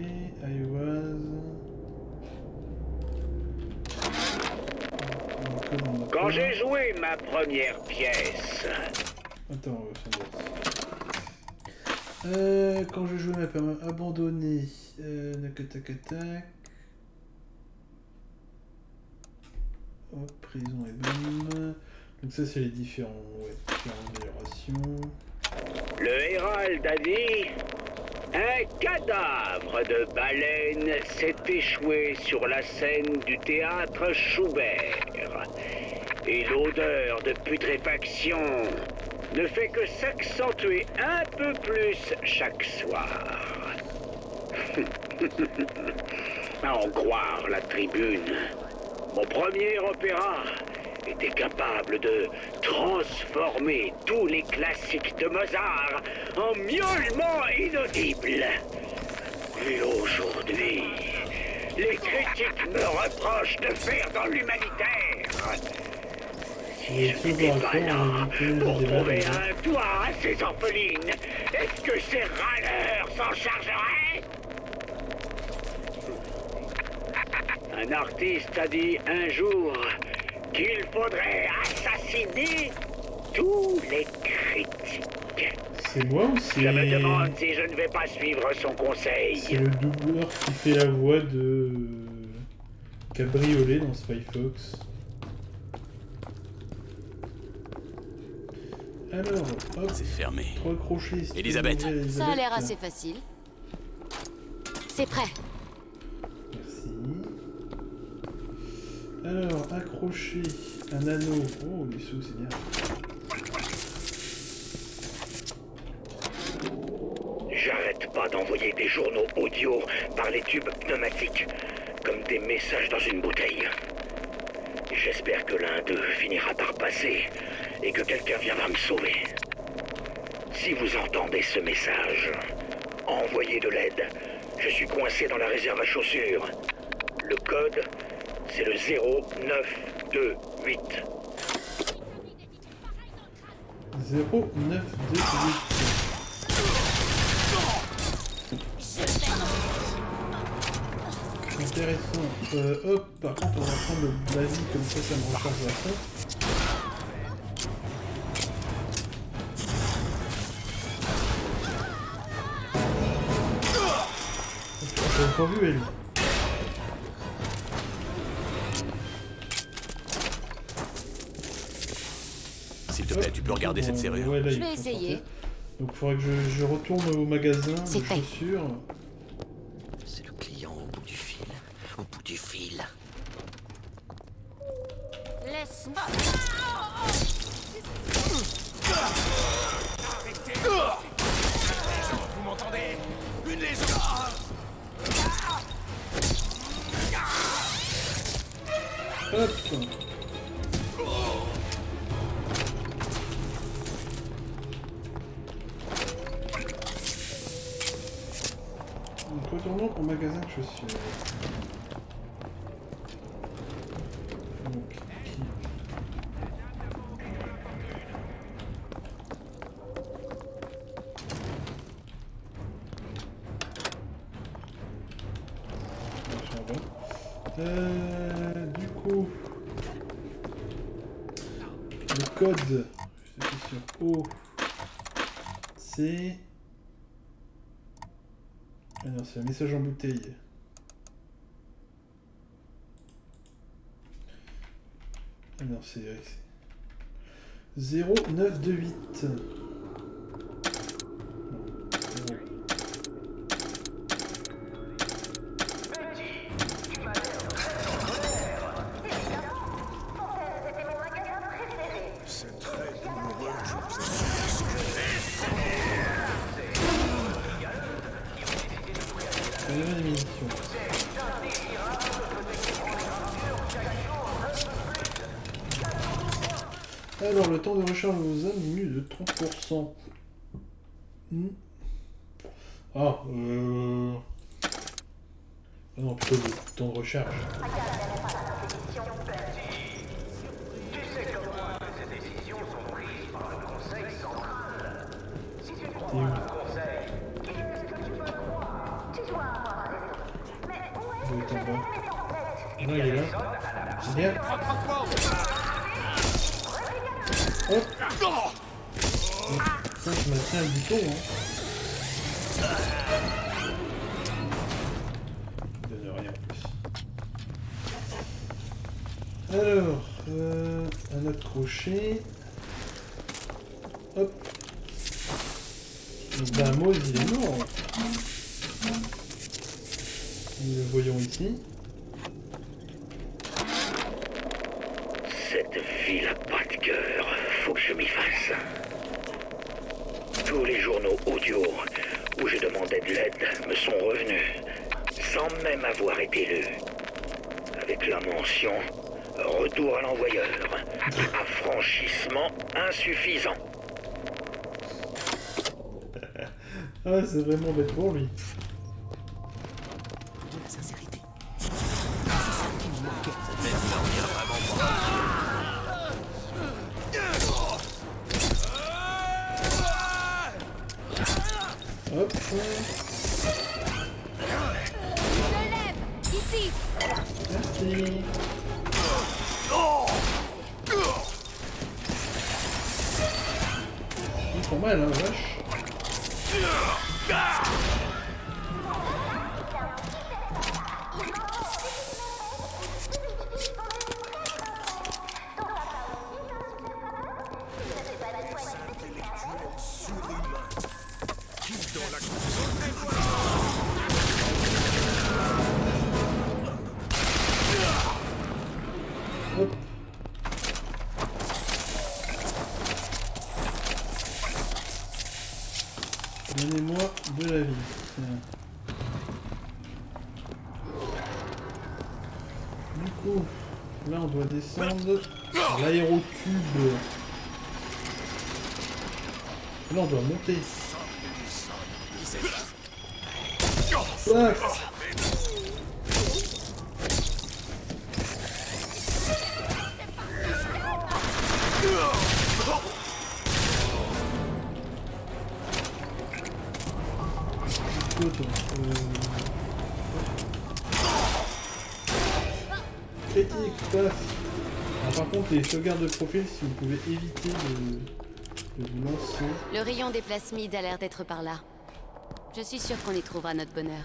I was... Quand j'ai joué ma première pièce... Attends, euh, quand je jouais ma première... Abandonné. Euh, tac, prison et bonne. Donc ça, c'est les différents, améliorations. Le Hérald a. Un cadavre de baleine s'est échoué sur la scène du théâtre Schubert. Et l'odeur de putréfaction ne fait que s'accentuer un peu plus chaque soir. à en croire la tribune, mon premier opéra était capable de transformer tous les classiques de Mozart en miaulements inaudibles. Et aujourd'hui, les critiques me reprochent de faire dans l'humanitaire. Si je n'étais pas là pour trouver un toit à ces orphelines, est-ce que ces râleurs s'en chargeraient? Un artiste a dit un jour qu'il faudrait assassiner tous les critiques. C'est moi ou c'est... Je me demande si je ne vais pas suivre son conseil. C'est le doubleur qui fait la voix de... Cabriolet dans Spy Fox. Alors, hop. C'est fermé. Trois crochets. Elisabeth. Ça a l'air assez facile. C'est prêt. Merci. Alors, accrocher un anneau. Oh, les sous, c'est bien. J'arrête pas d'envoyer des journaux audio par les tubes pneumatiques, comme des messages dans une bouteille. J'espère que l'un d'eux finira par passer et que quelqu'un viendra me sauver. Si vous entendez ce message, envoyez de l'aide. Je suis coincé dans la réserve à chaussures. Le code, c'est le 0928. 0928. Intéressant. Euh, hop, par contre, on va prendre le basique comme ça, ça me recharge la vu elle. Tu peux regarder cette serrure. Ouais, là, Je vais essayer. sortir. Donc il faudrait que je, je retourne au magasin de C'est fait. bouteille. Ah non, c'est... 0, 9, 2, 8. 30%. Ah, euh... Non, plutôt le temps de recharge. Bouton, hein. Il donne rien en plus. Alors, euh, un autre crochet. Hop. Ben, Maul, il est mort. Nous le voyons ici. Cette ville a pas de cœur. Faut que je m'y fasse. Tous les journaux audio où je demandais de l'aide me sont revenus, sans même avoir été lus. Avec la mention À l'envoyeur. Affranchissement insuffisant. Ah, c'est vraiment bête pour lui. On doit profil, si vous pouvez éviter de, de vous lancer. Le rayon des plasmides a l'air d'être par là. Je suis sûre qu'on y trouvera notre bonheur.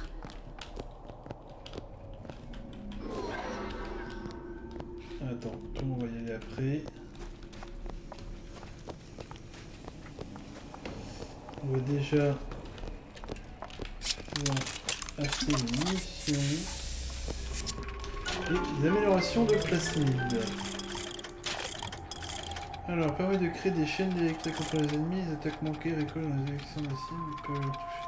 Attends, on va y aller après. On va déjà pouvoir acheter des munitions et des améliorations de plasmide. Alors, permet de créer des chaînes d'électriques contre les ennemis, les attaques manquées récoltent dans les élections de cible, ils peuvent les toucher.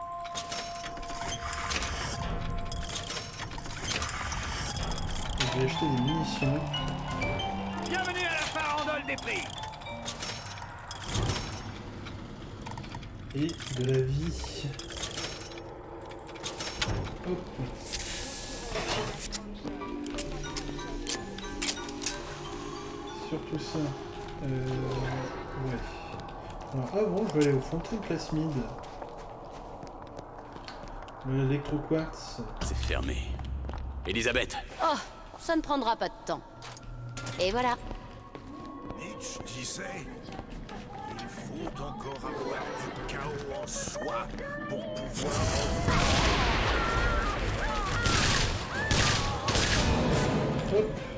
Je vais acheter des munitions. Bienvenue à la farandole des prix et de la vie. Hop. Surtout ça. Euh, ouais. Alors avant, je vais aller au fontaine plasmide. L'électroquartz. C'est fermé. Elisabeth, Oh, ça ne prendra pas de temps. Et voilà. Mitch disait il faut faut encore avoir du chaos en soi pour pouvoir... Hop.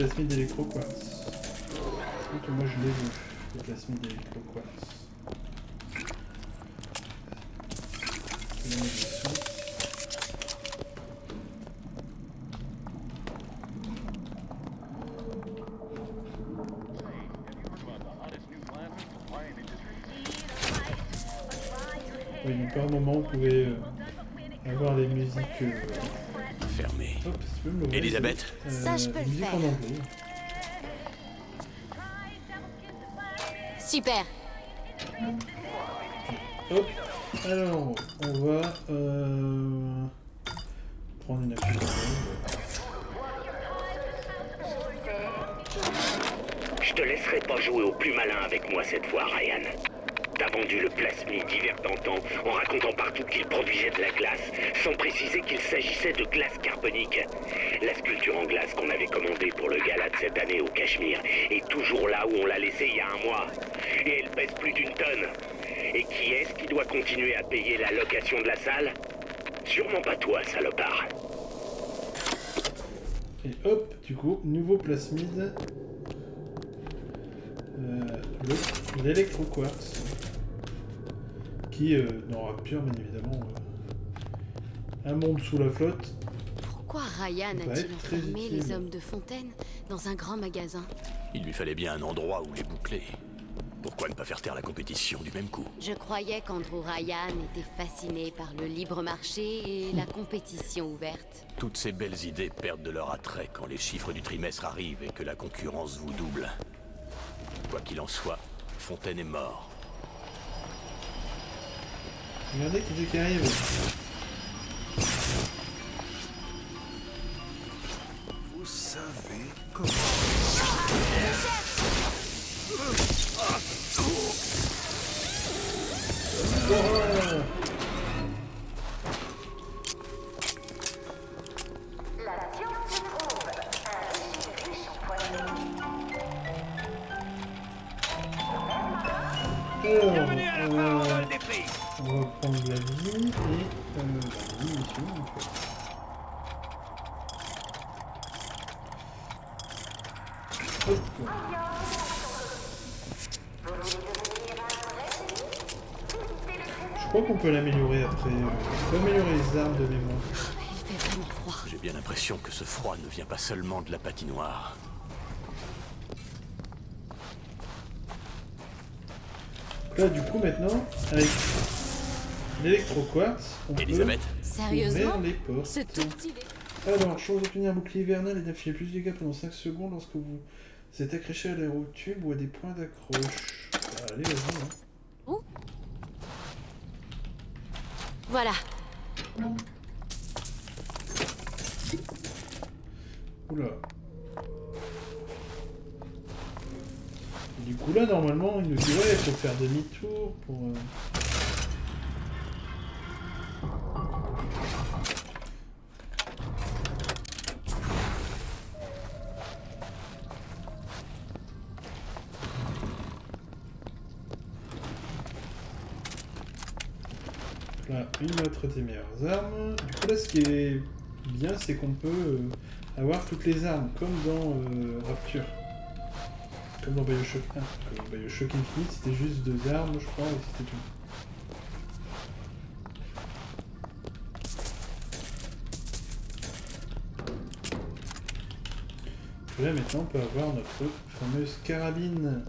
Les plasmides d'électroquartz. Donc moi je l'ai vu, les plasmides d'électroquartz. Oui, donc par moment, vous pouvez euh, avoir les musiques. euh, Fermé. Hop, si tu peux me l'ouvrir, Elisabeth Ça, je peux le musique faire. Super. Hop, alors, on va euh, prendre une appli. Je te laisserai pas jouer au plus malin avec moi cette fois, Ryan. T'as vendu le plasmide divers d'antan en racontant partout qu'il produisait de la glace, sans préciser qu'il s'agissait de glace carbonique. La sculpture en glace qu'on avait commandée pour le gala de cette année au Cachemire est toujours là où on l'a laissée il y a un mois. Et elle pèse plus d'une tonne. Et qui est-ce qui doit continuer à payer la location de la salle? Sûrement pas toi, salopard. Et hop, du coup, nouveau plasmide. Euh, le- L'électroquartz. Qui, euh, Rapture, bien évidemment, euh, un monde sous la flotte. Pourquoi Ryan a-t-il enfermé les hommes de Fontaine dans un grand magasin Il lui fallait bien un endroit où les boucler. Pourquoi ne pas faire taire la compétition du même coup? Je croyais qu'Andrew Ryan était fasciné par le libre marché et la compétition ouverte. Toutes ces belles idées perdent de leur attrait quand les chiffres du trimestre arrivent et que la concurrence vous double. Quoi qu'il en soit, Fontaine est mort. Regardez qui c'est qui arrive. Vous savez comment... Ouah après. euh, améliorer les armes de mémoire. Il fait vraiment froid. J'ai bien l'impression que ce froid ne vient pas seulement de la patinoire. Donc Là, du coup, maintenant, avec l'électroquartz, on Elisabeth peut Sérieusement ouvrir les portes. Ce tout petit... Alors, chose d'obtenir un bouclier hivernal et d'infliger plus de dégâts pendant 5 secondes lorsque vous êtes accroché à l'aérotube ou à des points d'accroche. Allez, vas-y. Hein. Voilà. Oula. Du coup, là, normalement, il nous dit ouais, faut faire demi-tour pour. euh, autre des meilleures armes. Du coup, là, ce qui est bien, c'est qu'on peut euh, avoir toutes les armes, comme dans euh, Rapture. Comme dans Bioshock 1. Comme Bioshock Infinite, c'était juste deux armes, je crois, et c'était tout. Là, maintenant, on peut avoir notre fameuse carabine.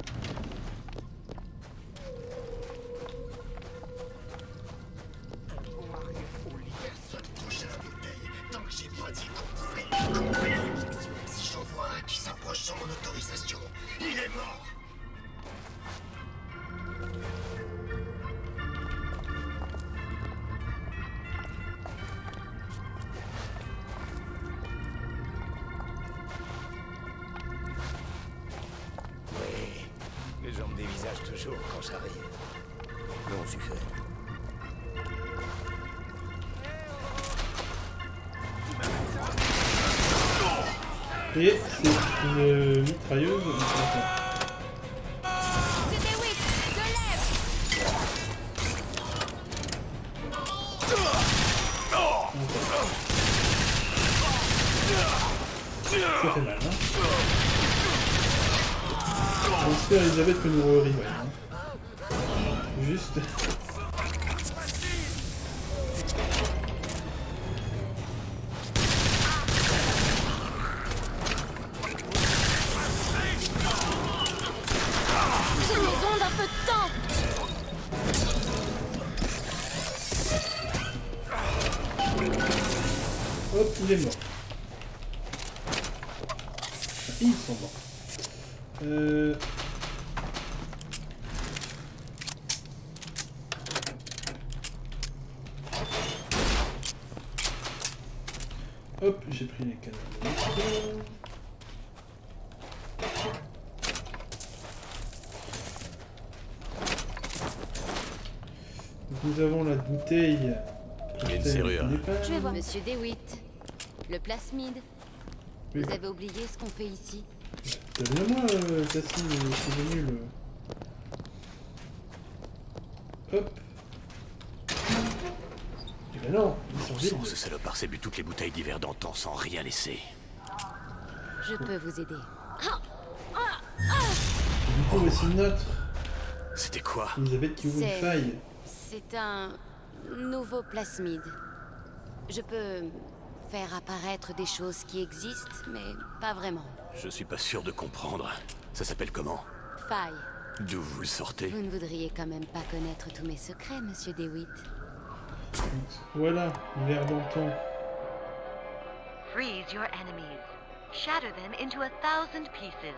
Monsieur DeWitt, le plasmide. Oui, Vous avez oublié ce qu'on fait ici T'as bien moi, euh, Cassie, euh, c'est venu le... Hop. Eh ben non, ils sont vides. ce salopard s'est bu toutes les bouteilles d'hiver d'antan sans rien laisser. Je peux vous aider. Du coup, voici une autre. C'était quoi? Elisabeth qui ouvre une faille. C'est un nouveau plasmide. Je peux faire apparaître des choses qui existent, mais pas vraiment. Je suis pas sûr de comprendre. Ça s'appelle comment Faille. D'où vous le sortez Vous ne voudriez quand même pas connaître tous mes secrets, monsieur DeWitt. Voilà, l'air d'antan. Freeze your enemies. Shatter them into a thousand pieces.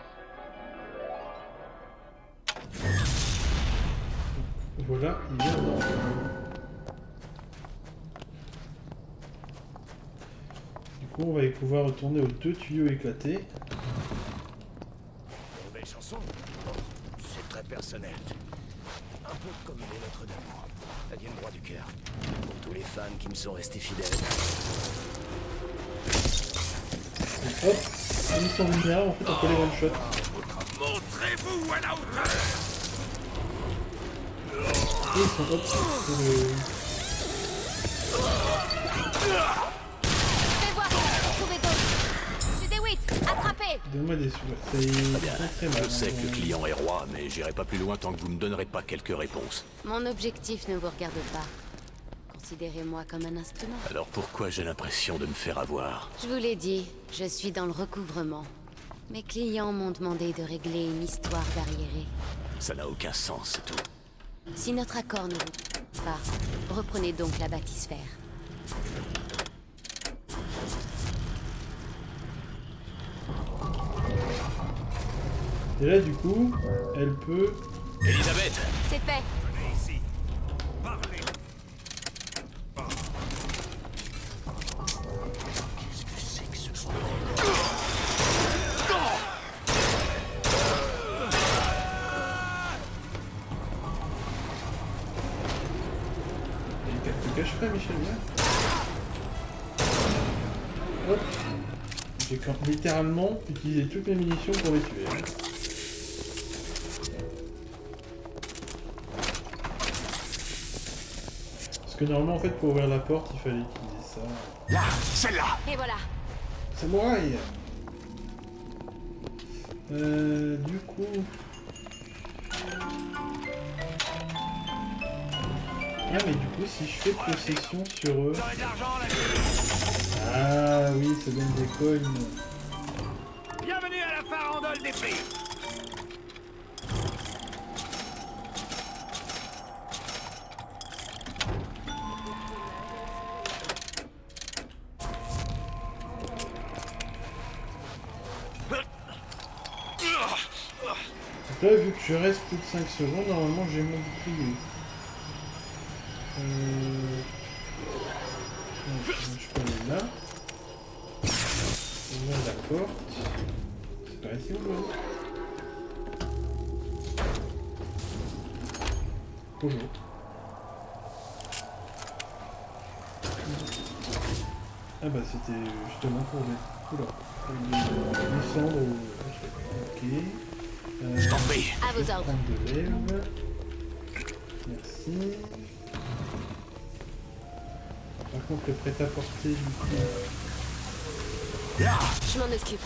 Voilà, l'air d'antan. Coup, on va pouvoir retourner aux deux tuyaux éclatés. Nouvelle chanson C'est très personnel. Un peu comme les lettres d'amour. Elles viennent droit du cœur. Pour tous les fans qui me sont restés fidèles. Et hop, ils sont vulnérables, en fait, on peut les one-shot. Montrez-vous à la hauteur Et ils sont hop, c'est le... Fais voir Trouvez d'autres Monsieur DeWitt, attrapez Donne-moi des sous. C'est ils font très mal. Je sais que le hein. client est roi, mais j'irai pas plus loin tant que vous me donnerez pas quelques réponses. Mon objectif ne vous regarde pas. Considérez-moi comme un instrument. Alors pourquoi j'ai l'impression de me faire avoir? Je vous l'ai dit, je suis dans le recouvrement. Mes clients m'ont demandé de régler une histoire d'arriéré. Ça n'a aucun sens, c'est tout. Si notre accord ne vous pas, reprenez donc la bâtisphère. Et là, du coup, elle peut... Elisabeth C'est fait Venez ici. Parlez. Il te cache pas, Michel, viens. Hop. J'ai littéralement utilisé toutes mes munitions pour les tuer. Que normalement, en fait, pour ouvrir la porte, il fallait utiliser ça. Là, celle-là. Et voilà. Samouraï Euh, du coup... Ah, mais du coup, si je fais possession sur eux... Ah oui, ça donne des coins. Bienvenue à la farandole des prix là, vu que je reste plus de 5 secondes, normalement j'ai mon bouclier. Euh... Je peux aller là. La porte. C'est par ici ou Bonjour. Ah bah c'était justement pour les... Oula. Descendre au... Ok. Euh, Je t'en prie. À vos ordres. Merci. Par contre le prêt-à-porter du coup... Je m'en occupe.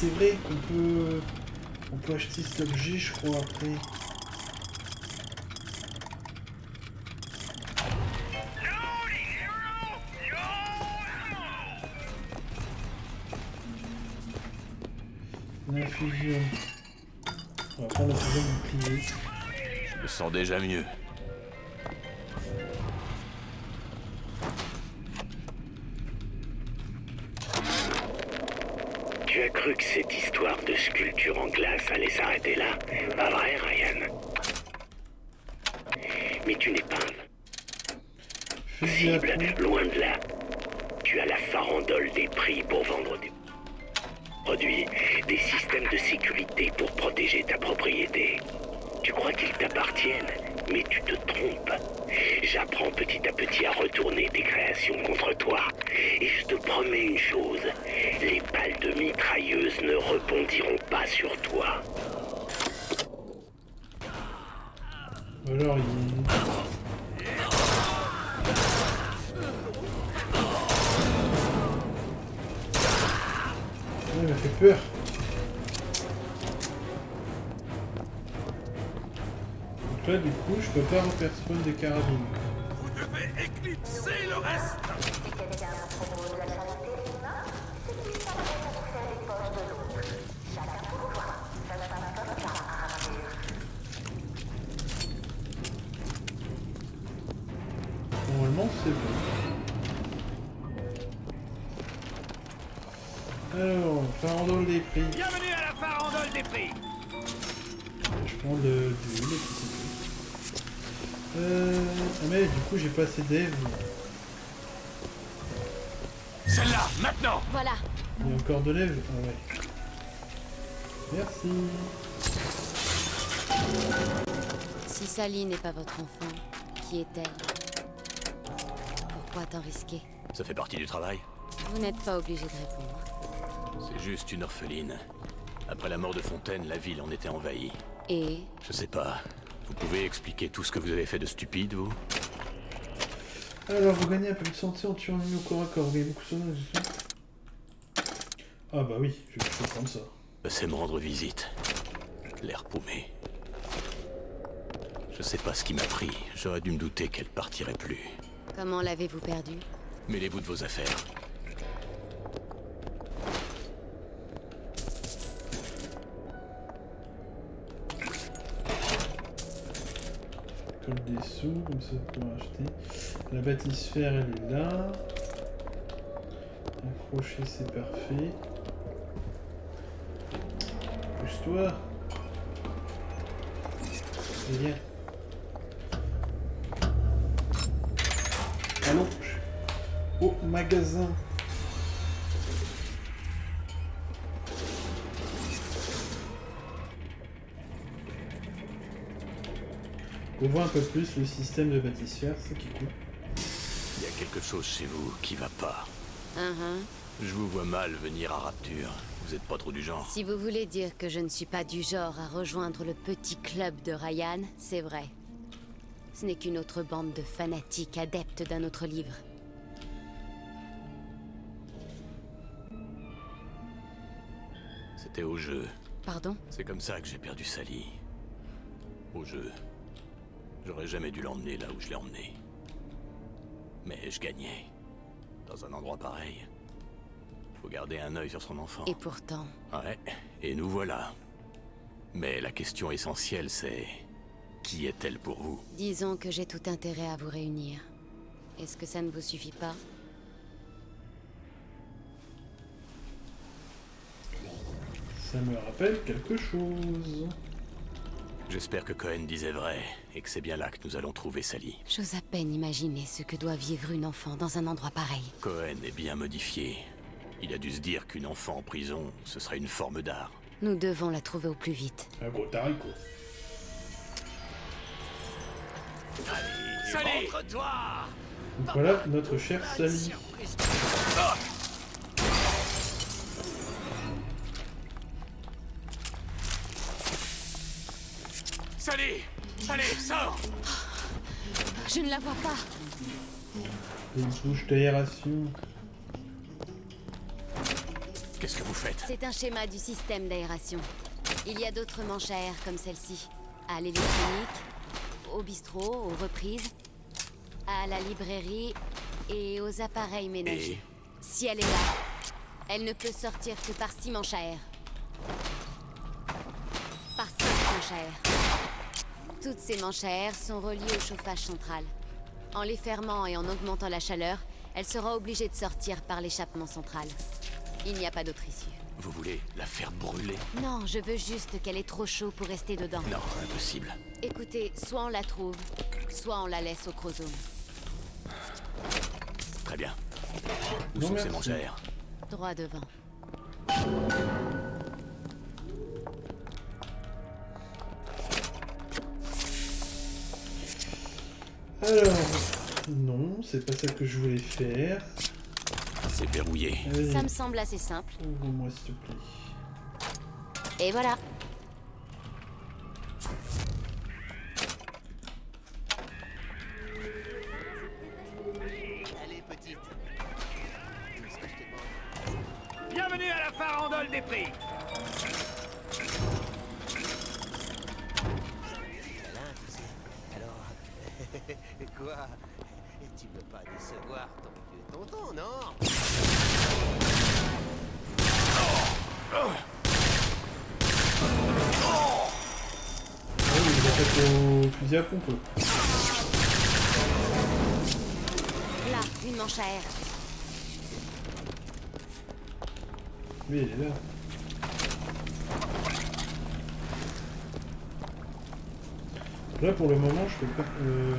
C'est vrai qu'on peut... On peut acheter cet objet, je crois, après. L'infusion. On va prendre l'infusion du bouclier. Je me sens déjà mieux. Il m'a fait peur. Donc là, du coup, je peux pas refaire spawn des carabines. Assez d'Eve. Celle-là, maintenant Voilà. Il y a encore de l'Eve Ah ouais. Merci. Si Sally n'est pas votre enfant, qui est-elle? Pourquoi tant risquer? Ça fait partie du travail. Vous n'êtes pas obligé de répondre. C'est juste une orpheline. Après la mort de Fontaine, la ville en était envahie. Et? Je sais pas. Vous pouvez expliquer tout ce que vous avez fait de stupide, vous? Alors, vous gagnez un peu de santé en tuant un ennemi au corps à corps. Vous gagnez beaucoup de santé. Ah bah oui, je je vais prendre ça. C'est me rendre visite. L'air paumé. Je sais pas ce qui m'a pris. J'aurais dû me douter qu'elle partirait plus. comment l'avez-vous perdu? Mêlez-vous de vos affaires. Des sous, comme ça pour acheter. La bâtisphère, elle est là. Accrocher, c'est parfait. Pousse-toi. Viens. Allons. Au magasin. On voit un peu plus le système de bâtisphère, c'est qui cool. Il y a quelque chose chez vous qui va pas. Je vous vois mal venir à Rapture. Vous êtes pas trop du genre. Si vous voulez dire que je ne suis pas du genre à rejoindre le petit club de Ryan, c'est vrai. Ce n'est qu'une autre bande de fanatiques adeptes d'un autre livre. C'était au jeu. Pardon? C'est comme ça que j'ai perdu Sally. Au jeu. J'aurais jamais dû l'emmener là où je l'ai emmené. Mais je gagnais. Dans un endroit pareil. Faut garder un œil sur son enfant. Et pourtant... Ouais, et nous voilà. Mais la question essentielle, c'est... Qui est-elle pour vous? Disons que j'ai tout intérêt à vous réunir. Est-ce que ça ne vous suffit pas? Ça me rappelle quelque chose. J'espère que Cohen disait vrai, et que c'est bien là que nous allons trouver Sally. J'ose à peine imaginer ce que doit vivre une enfant dans un endroit pareil. Cohen est bien modifié. Il a dû se dire qu'une enfant en prison, ce serait une forme d'art. Nous devons la trouver au plus vite. Un gros taricot. Allez, montre-toi Donc voilà notre chère Sally. Sally Allez, sors Je ne la vois pas. Une bouche d'aération. Qu'est-ce que vous faites? C'est un schéma du système d'aération. Il y a d'autres manches à air comme celle-ci. À l'électronique, au bistrot, aux reprises, à la librairie et aux appareils ménagers. Si elle est là, elle ne peut sortir que par six manches à air. Par cinq manches à air. Toutes ces manches à air sont reliées au chauffage central. En les fermant et en augmentant la chaleur, elle sera obligée de sortir par l'échappement central. Il n'y a pas d'autre issue. Vous voulez la faire brûler Non, je veux juste qu'elle ait trop chaud pour rester dedans. Non, impossible. Écoutez, soit on la trouve, soit on la laisse au chromosome. Très bien. Où Non, sont ces manches à air Droit devant. Alors, non, c'est pas ça que je voulais faire. C'est verrouillé. Ça me semble assez simple. ouvre-moi s'il te plaît. Et voilà. Allez, petite. Bienvenue à la farandole des prix quoi? Tu veux pas décevoir ton vieux tonton, non? Ah oui, il attaque au fusil à pompe. Là, une manche à air. Oui, il est là. Là, pour le moment, je peux pas... Euh...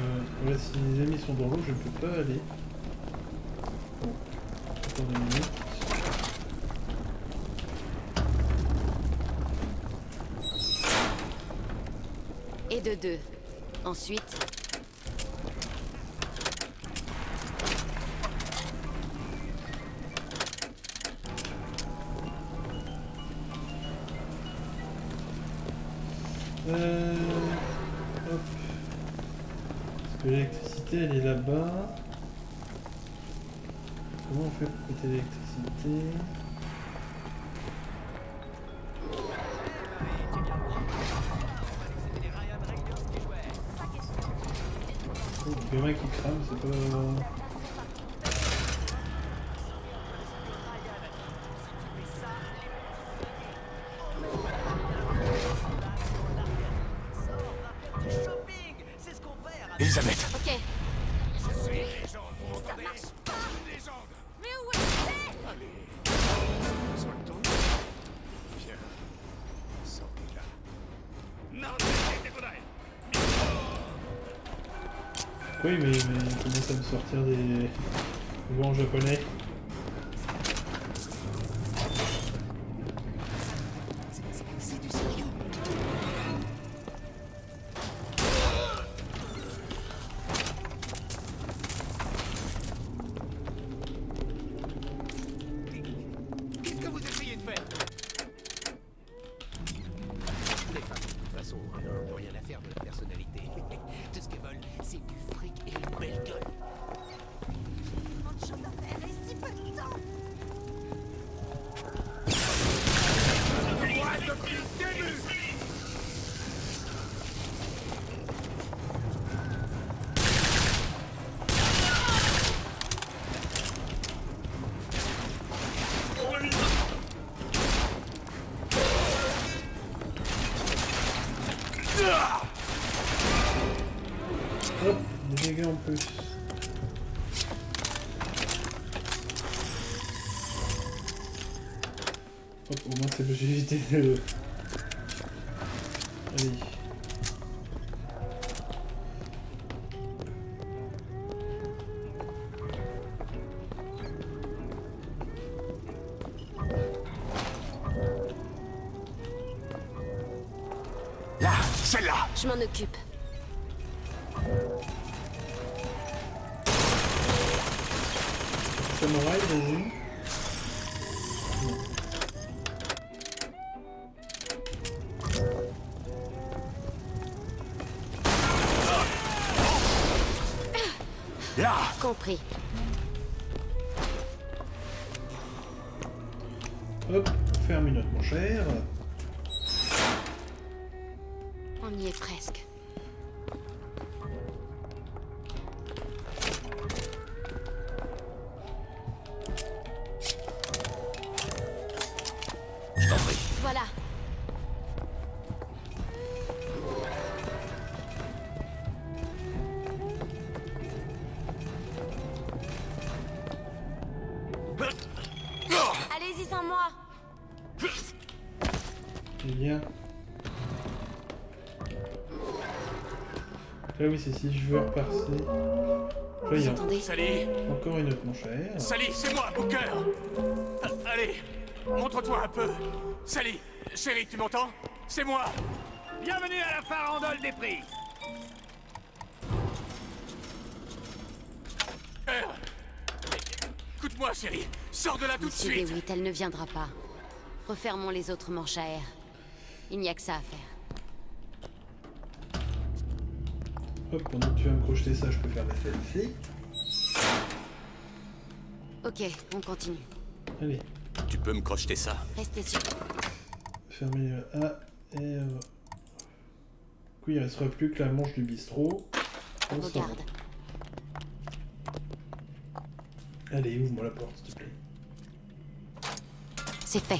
Si les amis sont dans l'eau, je ne peux pas aller. Une minute. Et de deux. Ensuite, l'électricité, elle est là-bas. Comment on fait pour couper l'électricité? Oh, le gamin qui crame, c'est pas... sortir des en japonais. Allez. Là, celle-là Je m'en occupe. Oui, c'est si je veux repasser. Entendez Sally encore une autre manchère. Sally, c'est moi, Booker Ah, Allez, montre-toi un peu. Sally, chérie, tu m'entends? C'est moi Bienvenue à la farandole des prix Booker Écoute-moi, chérie, sors de là tout de Monsieur suite elle ne viendra pas. Refermons les autres manches à air. Il n'y a que ça à faire. Hop, pendant que tu vas me crocheter ça, je peux faire la selfie. Ok, on continue. Allez, Tu peux me crocheter ça Restez sûr. fermez le A, R. Du coup, il restera plus que la manche du bistrot. On. Regarde. Allez, ouvre-moi la porte, s'il te plaît. C'est fait.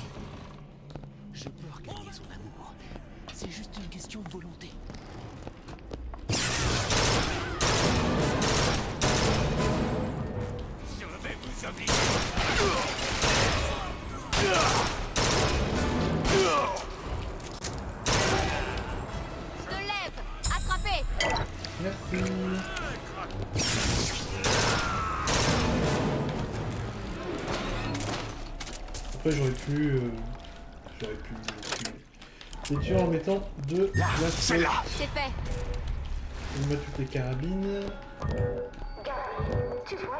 Les tuer en mettant deux Là, blasts. celle-là C'est fait vais mettre toutes les carabines. Tu vois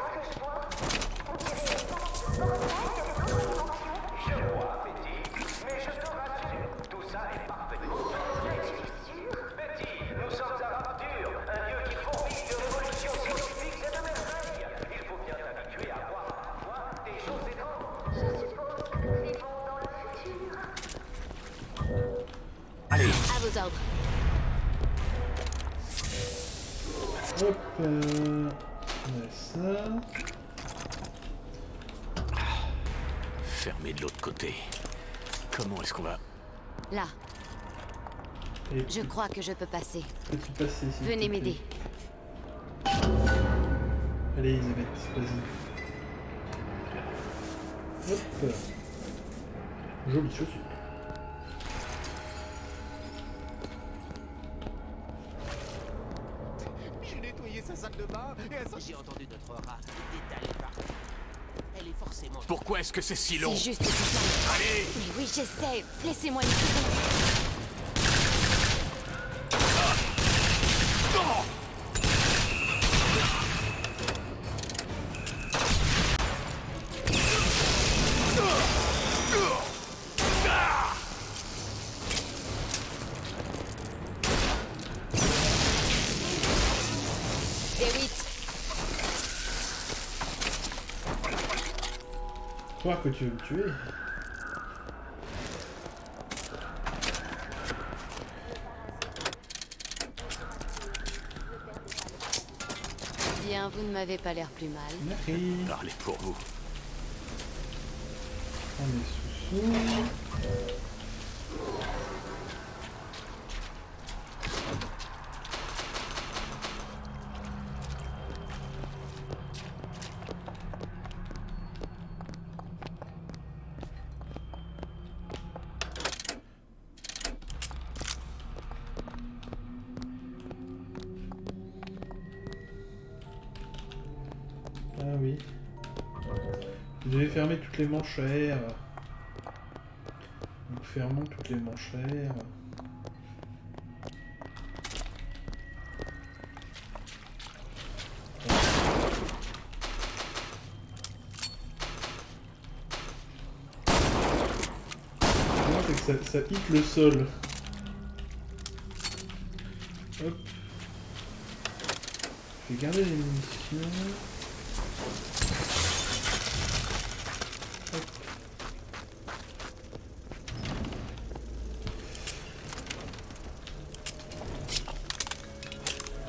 je crois que je peux passer. Venez m'aider. Allez, Elisabeth, vas-y. Hop. Jolie chaussure. J'ai nettoyé sa salle de bain et elle J'ai entendu notre rat détaler partout. Elle est forcément... pourquoi est-ce que c'est si long C'est juste ça. Allez Mais oui, j'essaie. Laissez-moi une seconde. Que tu veux me tuer. bien, vous ne m'avez pas l'air plus mal. Merci. Parlez pour vous. On est sous-sous. Vous les air. Donc fermons toutes les que ça, ça hit le sol. Hop. Je vais garder les munitions. Hop.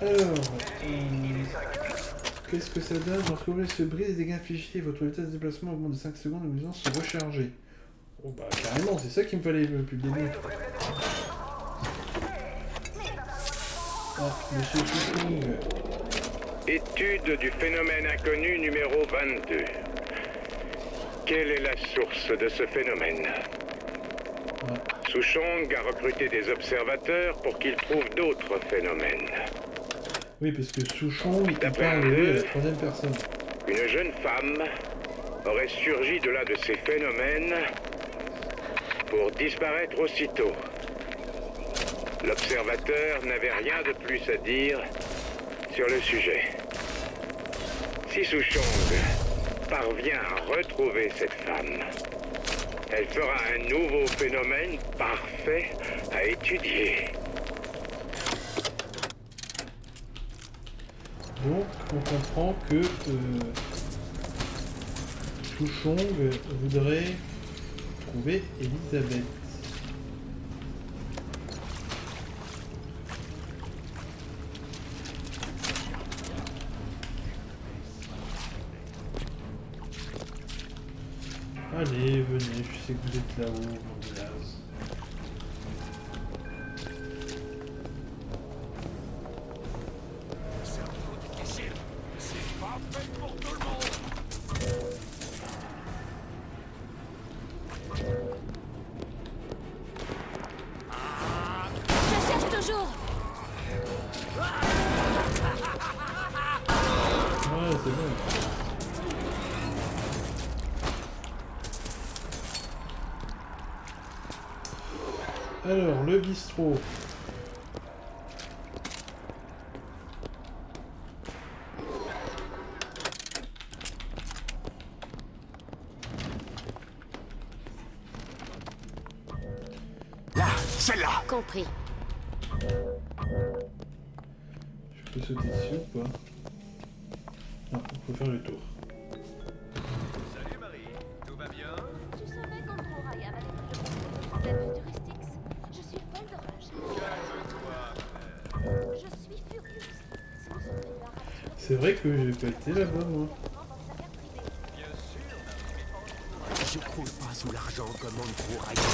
Alors, euh, qu'est-ce que ça vous se brise, les dégâts infligés, votre vitesse de déplacement augmente de 5 secondes, les munitions sont rechargées. Oh bah carrément, c'est ça qui me fallait le début. Ah, monsieur Chouchou. Étude du phénomène inconnu numéro 22. Quelle est la source de ce phénomène? Souchong a recruté des observateurs pour qu'ils trouvent d'autres phénomènes. Oui, parce que Souchon, il parle peu, la troisième personne. Une jeune femme aurait surgi de l'un de ces phénomènes pour disparaître aussitôt. L'observateur n'avait rien de plus à dire sur le sujet. Si Souchong parvient à retrouver cette femme, elle fera un nouveau phénomène parfait à étudier. Donc, on comprend que euh, Chouchong voudrait trouver Elisabeth. Allez, venez, je sais que vous êtes là-haut, celle-là. Compris. Je peux sauter dessus ou pas? Non, il faut faire le tour. Salut Marie, tout va bien? Tu savais Ryan allait Je suis folle de rage. Calme-toi. Je suis furieuse. Si C'est vrai que j'ai pas été là-bas, moi. Bien sûr, Je croule pas sous l'argent comme Ryan.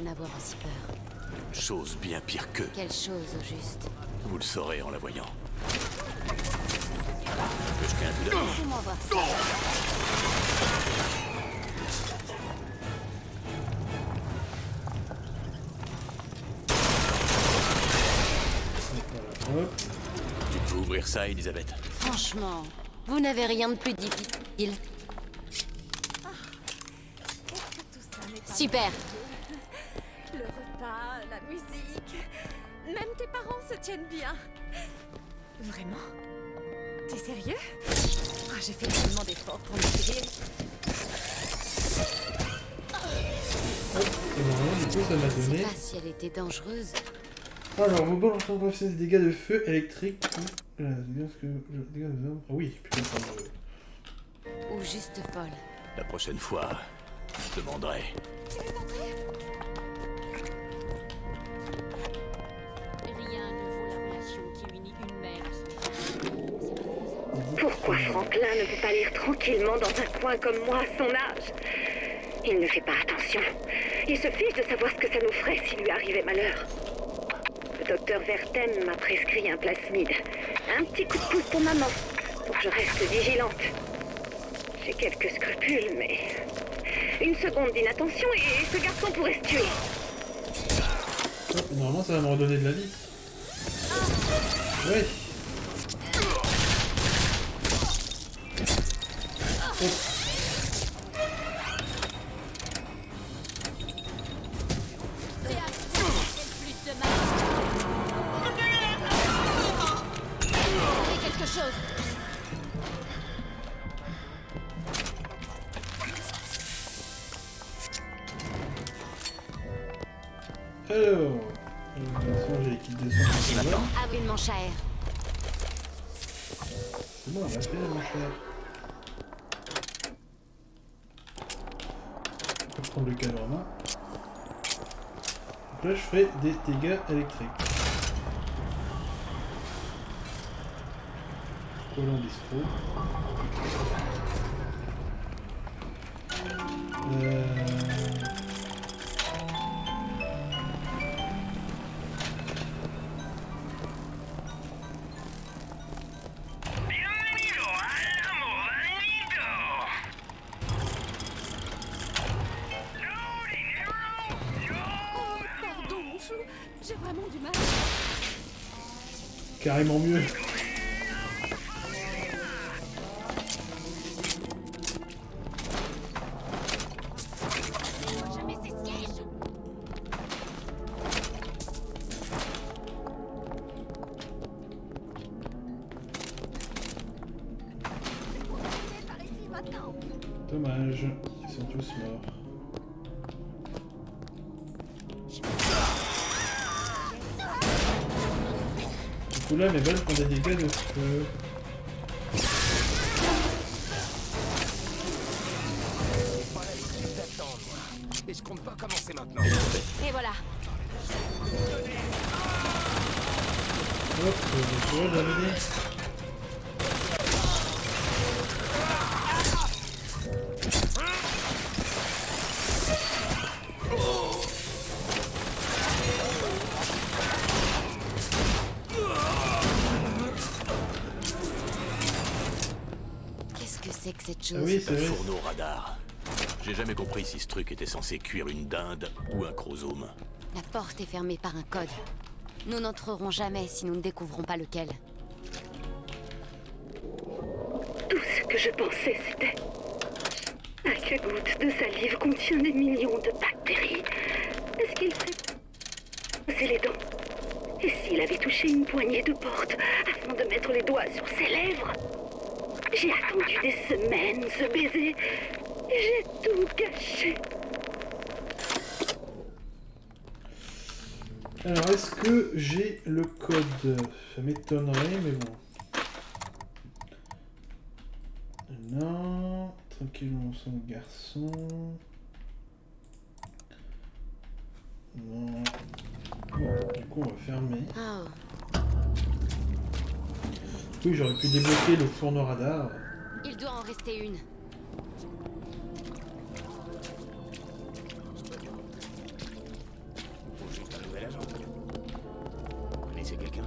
Bien avoir aussi peur Chose bien pire que. Quelle chose au juste Vous le saurez en la voyant. Laissez-moi voir ça. Tu peux ouvrir ça, Elisabeth Franchement, vous n'avez rien de plus difficile. Pas Super. Vraiment? T'es sérieux? Ah, J'ai fait tellement d'efforts pour m'aider. Et normalement, du coup, ça m'a donné. Pas si elle était dangereuse. Alors, vos balles sont des dégâts de feu électrique ou. Euh, dégâts que- dégâts de- Ah oui, putain, ça me- Ou juste folle. La prochaine fois, je demanderai. Ne peut pas lire tranquillement dans un coin comme moi à son âge Il ne fait pas attention. Il se fiche de savoir ce que ça nous ferait s'il lui arrivait malheur. Le docteur Vertem m'a prescrit un plasmide. Un petit coup de pouce pour maman, pour que je reste vigilante. J'ai quelques scrupules, mais... Une seconde d'inattention et ce garçon pourrait se tuer. Hop, Normalement, ça va me redonner de la vie. Ouais. Oh. Dégâts électriques. Colon bistrot. Carrément mieux. Mes balles font des dégâts de feu. Oui, c'est fourneau radar. J'ai jamais compris si ce truc était censé cuire une dinde ou un chromosome. La porte est fermée par un code. Nous n'entrerons jamais si nous ne découvrons pas lequel. Tout ce que je pensais, c'était. Chaque goutte de salive contient des millions de bactéries. Est-ce qu'il serait. C'est les dents? Et s'il avait touché une poignée de porte afin de mettre les doigts sur ses lèvres? Attendu des semaines ce baiser. J'ai tout gâché. Alors, est-ce que j'ai le code? Ça m'étonnerait, mais bon. Non. Tranquille, mon sang de garçon. Non. Bon, du coup, on va fermer. Oh, Oui, j'aurais pu débloquer le fourneau radar. Il doit en rester une. Faut juste un nouvel agent. Vous connaissez quelqu'un?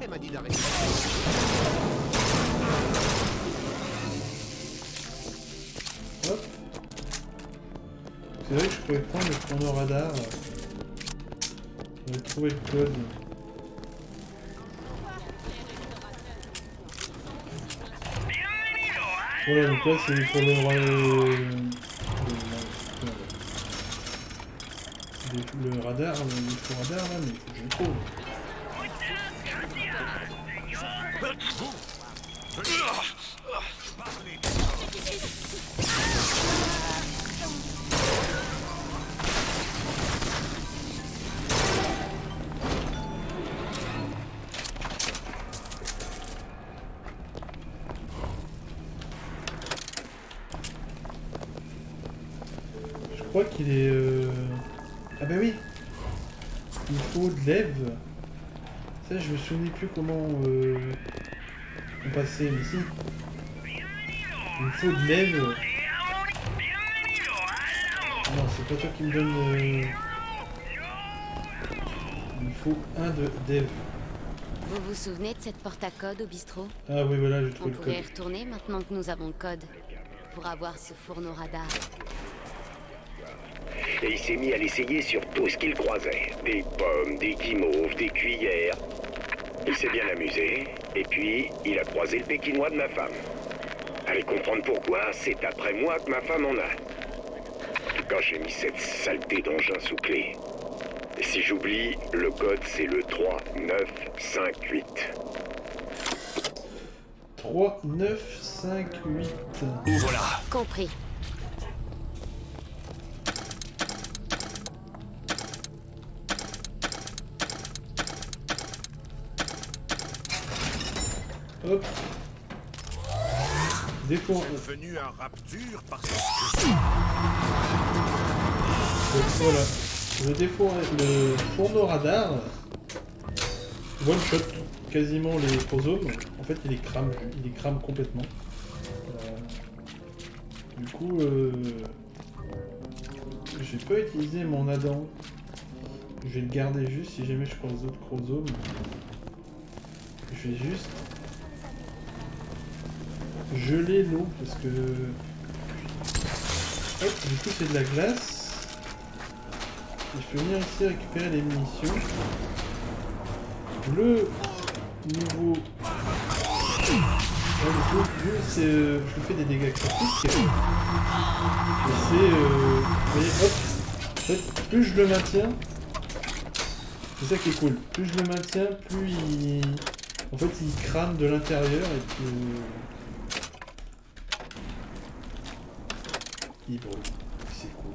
Elle m'a dit d'arrêter. Hop. C'est vrai que je pourrais prendre le fourneau radar. On va trouver le code. Donc là c'est le, ra- le, le- le radar, le, faux radar là, mais faut que je le. Souvenais plus comment euh, on passait, si. Il me faut de lève. Non, c'est pas toi qui me donne... euh, Il me faut un de dev. Vous vous souvenez de cette porte à code au bistrot? Ah oui voilà, j'ai On trouvé le pourrait y retourner maintenant que nous avons le code. Pour avoir ce fourneau radar. Et il s'est mis à l'essayer sur tout ce qu'il croisait. Des pommes, des guimauves, des cuillères. Il s'est bien amusé. Et puis, il a croisé le pékinois de ma femme. Allez comprendre pourquoi, c'est après moi que ma femme en a. Quand j'ai mis cette saleté d'engin sous clé. Et si j'oublie, le code c'est le 3958. 3, 9, 5, 8. Ouvre-la Compris. Hop. Devenu un rapture parce que Donc voilà. Le défour... Le fourneau radar one shot quasiment les chromosomes. En fait, il les crame, il les crame complètement. Euh, Du coup, euh... j'ai pas utilisé mon Adam. Je vais le garder juste si jamais je croise d'autres chromosomes. Je vais juste geler l'eau parce que du coup c'est de la glace. Et je peux venir ici récupérer les munitions. Le nouveau le c'est euh, je fais des dégâts critiques. Et c'est euh, vous voyez hop en fait plus je le maintiens c'est ça qui est cool. Plus je le maintiens plus il en fait il crame de l'intérieur et puis euh, Brûlent. C'est cool.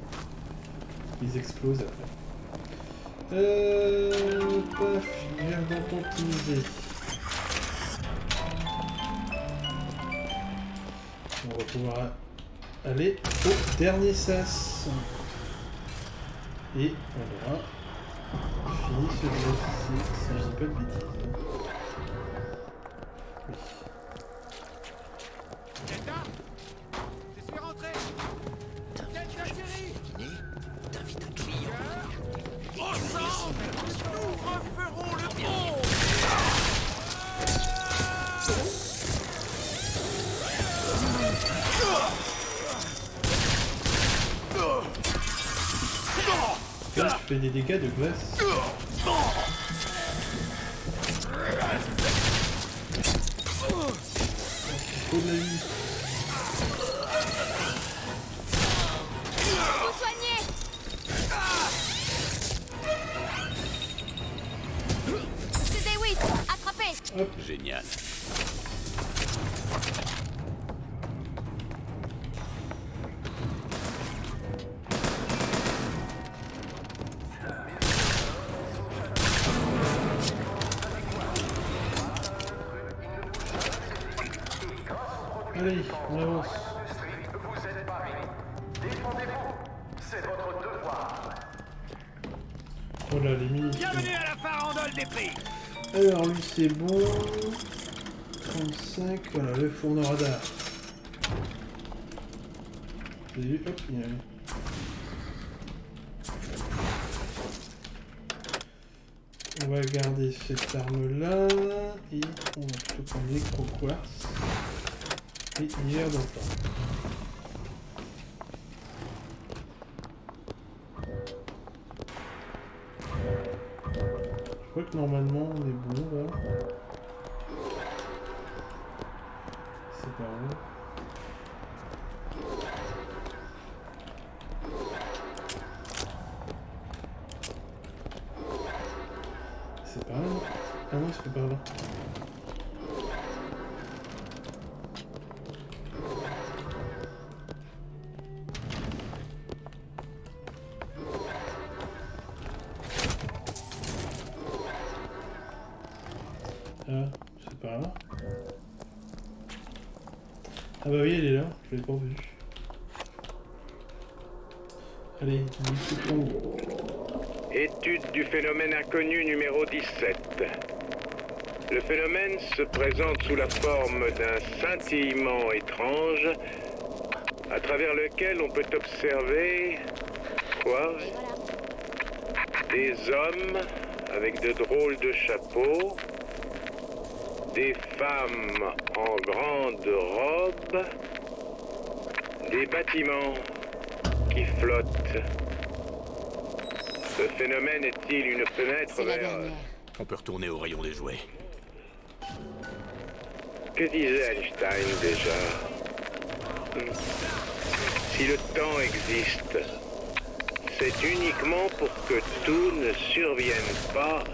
Ils explosent après. Euh... Paf, viens d'en optimiser. On va pouvoir aller au dernier sas. Et on aura fini ce exercice, si je dis pas de bêtises. Je fais des dégâts de glace. C'est bon. 35, voilà, le fourneau radar. J'ai vu, hop, il y a On va garder cette arme là et on va plutôt prendre l'électro quartz et hiver dans se présente sous la forme d'un scintillement étrange à travers lequel on peut observer quoi? Des hommes avec de drôles de chapeaux, des femmes en grandes robes, des bâtiments qui flottent. Ce phénomène est-il une fenêtre vers... On peut retourner au rayon des jouets. Que disait Einstein déjà Hmm. Si le temps existe, c'est uniquement pour que tout ne survienne pas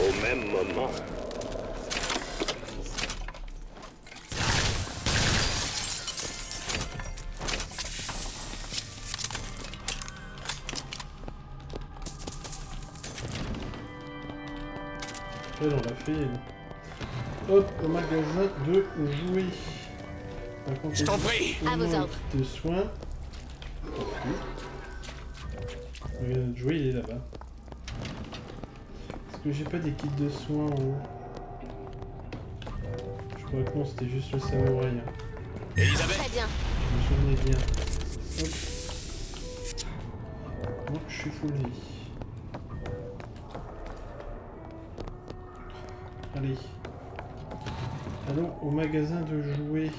au même moment. Fait. Hop, au magasin de jouets. Par contre, Je t'en prie. À vos ordres. De soins. Le magasin de jouets, il est là-bas. Est-ce que j'ai pas des kits de soins en haut? Je crois que non, c'était juste le samouraï. hein. Elisabeth Très bien. Je me souvenais bien. Hop. Bon, je suis full vie. Allez. Allons au magasin de jouets.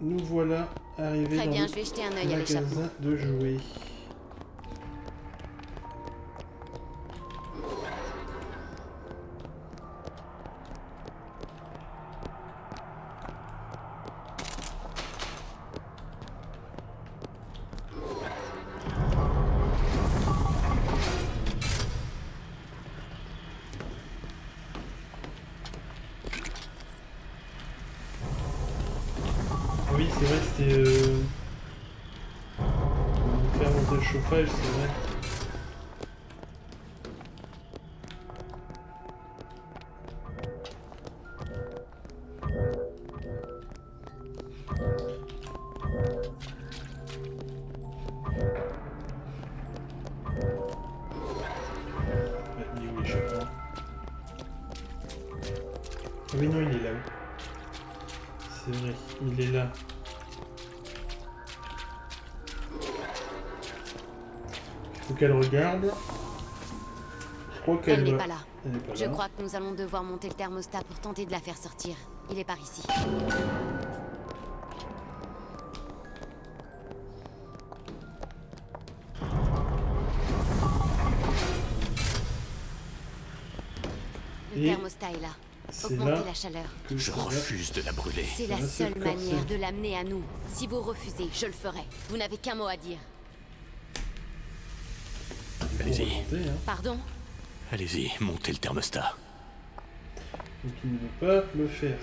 Nous voilà arrivés Très dans bien, le je vais jeter un œil à magasin l'échappement. de jouets. Elle n'est pas là. Pas Je là. crois que nous allons devoir monter le thermostat pour tenter de la faire sortir. Il est par ici. Le Et thermostat est là. c'est Augmentez là la chaleur. Je refuse de la brûler. C'est la seule manière de l'amener à nous. Si vous refusez, je le ferai. Vous n'avez qu'un mot à dire. Allez-y. Hein. Pardon? Allez-y, montez le thermostat. Donc il ne veut pas le faire.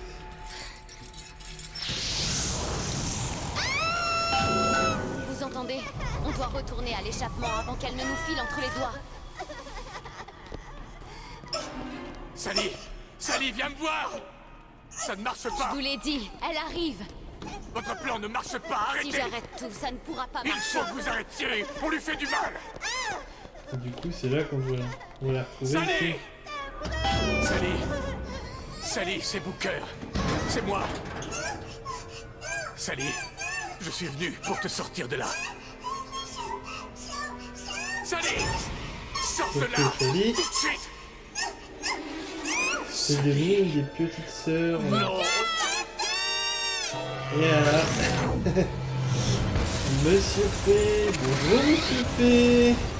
Vous entendez? On doit retourner à l'échappement avant qu'elle ne nous file entre les doigts. Sally Sally, viens me voir Ça ne marche Je pas vous l'ai dit, elle arrive. Votre plan ne marche pas, Si arrêtez j'arrête tout, ça ne pourra pas Il marcher. faut que vous arrêtiez On lui fait du mal Et du coup, c'est là qu'on doit, on la retrouver Sally. Sally Sally, c'est Booker C'est moi Sally, je suis venu pour te sortir de là. Sally Sors de là. Tout de suite C'est devenu une des petites sœurs. Non voilà. Monsieur P. Bonjour, Monsieur P.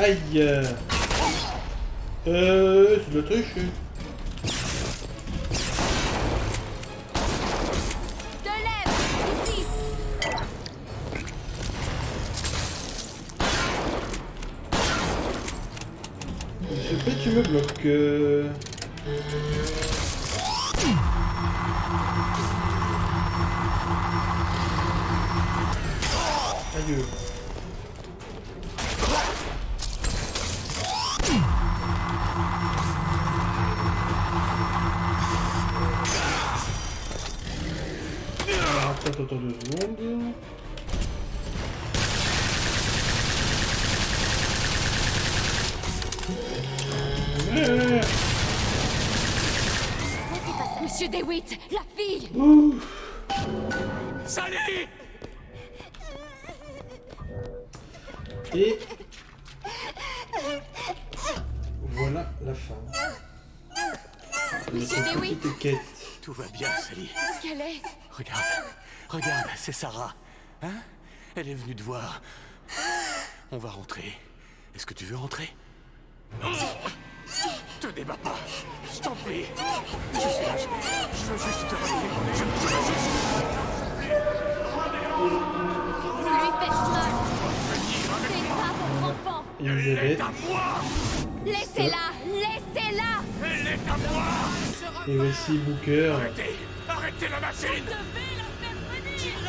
Aïe. Euh, c'est de la triche. De l'aide Ici Monsieur P, tu me bloques. euh. Regarde, c'est Sarah. Hein? Elle est venue te voir. On va rentrer. Est-ce que tu veux rentrer? Te débat pas Je t'en prie. Je suis là, je, je veux juste te rappeler. Je veux juste... Vous lui faites mal C'est pas votre enfant Elisabeth. Laissez-la. Laissez-la. Elle est à moi. Et voici Booker. Arrêtez. Arrêtez la machine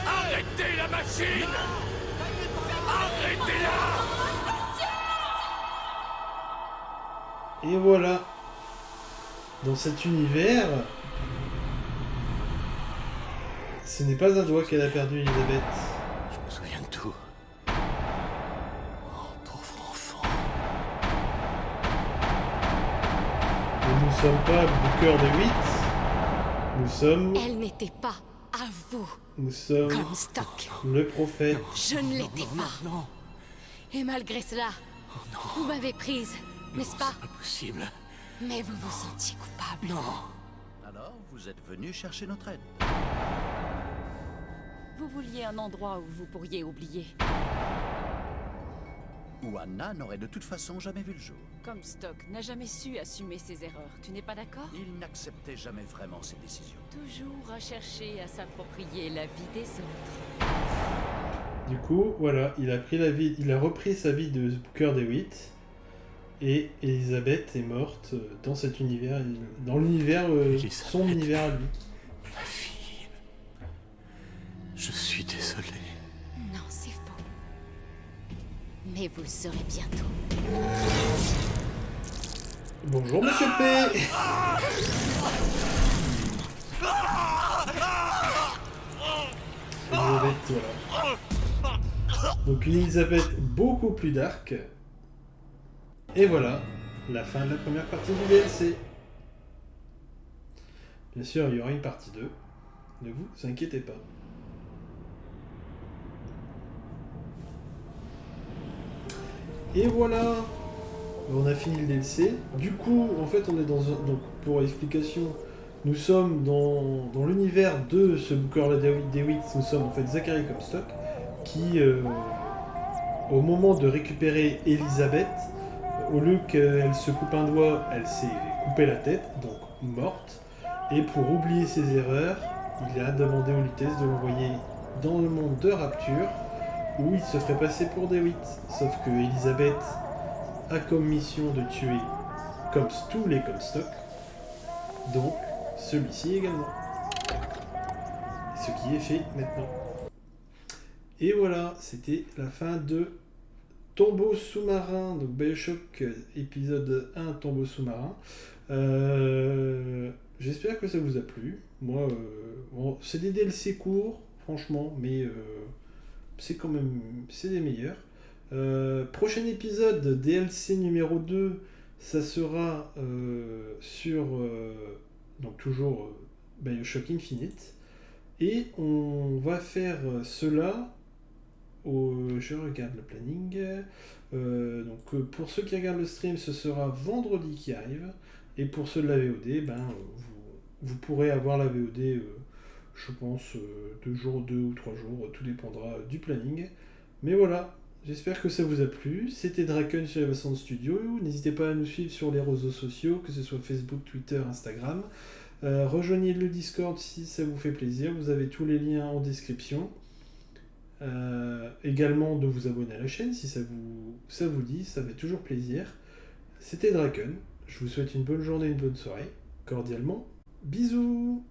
Arrêtez la machine Arrêtez-la Et voilà. Dans cet univers, ce n'est pas un doigt qu'elle a perdu, Elisabeth. Je me souviens de tout. Oh, pauvre enfant. Et nous sommes pas Booker de 8. Nous sommes. Elle n'était pas à vous Nous sommes comme stock. le prophète. Je ne l'étais pas. Non, Et malgré cela, vous m'avez prise, n'est-ce pas? impossible. Mais vous vous sentiez coupable. Non. Alors, vous êtes venu chercher notre aide. Vous vouliez un endroit où vous pourriez oublier. Où Anna n'aurait de toute façon jamais vu le jour. Comme Stock n'a jamais su assumer ses erreurs, tu n'es pas d'accord? Il n'acceptait jamais vraiment ses décisions. Toujours à chercher à s'approprier la vie des autres. Du coup, voilà, il a pris la vie, il a repris sa vie de Booker DeWitt. Et Elisabeth est morte dans cet univers, dans l'univers, euh, son univers à lui. Ma fille. Je suis désolé. Non, c'est faux. Mais vous le saurez bientôt. Bonjour Monsieur P. Donc une Elisabeth beaucoup plus dark. Et voilà, la fin de la première partie du DLC. Bien sûr, il y aura une partie 2. Ne vous inquiétez pas. Et voilà On a fini le DLC. Du coup, en fait, on est dans un... Donc, pour explication, nous sommes dans, dans l'univers de ce Booker DeWitt. Nous sommes en fait Zachary Comstock, qui, euh, au moment de récupérer Elisabeth, au lieu qu'elle se coupe un doigt, elle s'est coupé la tête, donc morte. Et pour oublier ses erreurs, il a demandé aux Lutèce de l'envoyer dans le monde de Rapture, où il se ferait passer pour DeWitt. Sauf que Elisabeth a comme mission de tuer comme tous les Comstock, donc celui-ci également. Ce qui est fait maintenant. Et voilà, c'était la fin de Tombeau sous-marin, donc Bioshock épisode 1, Tombeau sous-marin. Euh, J'espère que ça vous a plu. Moi, euh, c'est des DLC courts, franchement, mais euh, c'est quand même c'est des meilleurs. Euh, prochain épisode, DLC numéro 2, ça sera euh, sur euh, donc toujours Bioshock Infinite. Et on va faire cela au, je regarde le planning. Donc pour ceux qui regardent le stream, ce sera vendredi qui arrive. Et pour ceux de la VOD, ben, vous, vous pourrez avoir la VOD, je pense, deux jours, deux ou trois jours, tout dépendra du planning. Mais voilà, j'espère que ça vous a plu. C'était Draken sur Evason Studio. N'hésitez pas à nous suivre sur les réseaux sociaux, que ce soit Facebook, Twitter, Instagram. Euh, rejoignez le Discord si ça vous fait plaisir. Vous avez tous les liens en description. Euh, également de vous abonner à la chaîne si ça vous, ça vous dit, ça fait toujours plaisir. C'était Draken. Je vous souhaite une bonne journée, une bonne soirée. Cordialement, bisous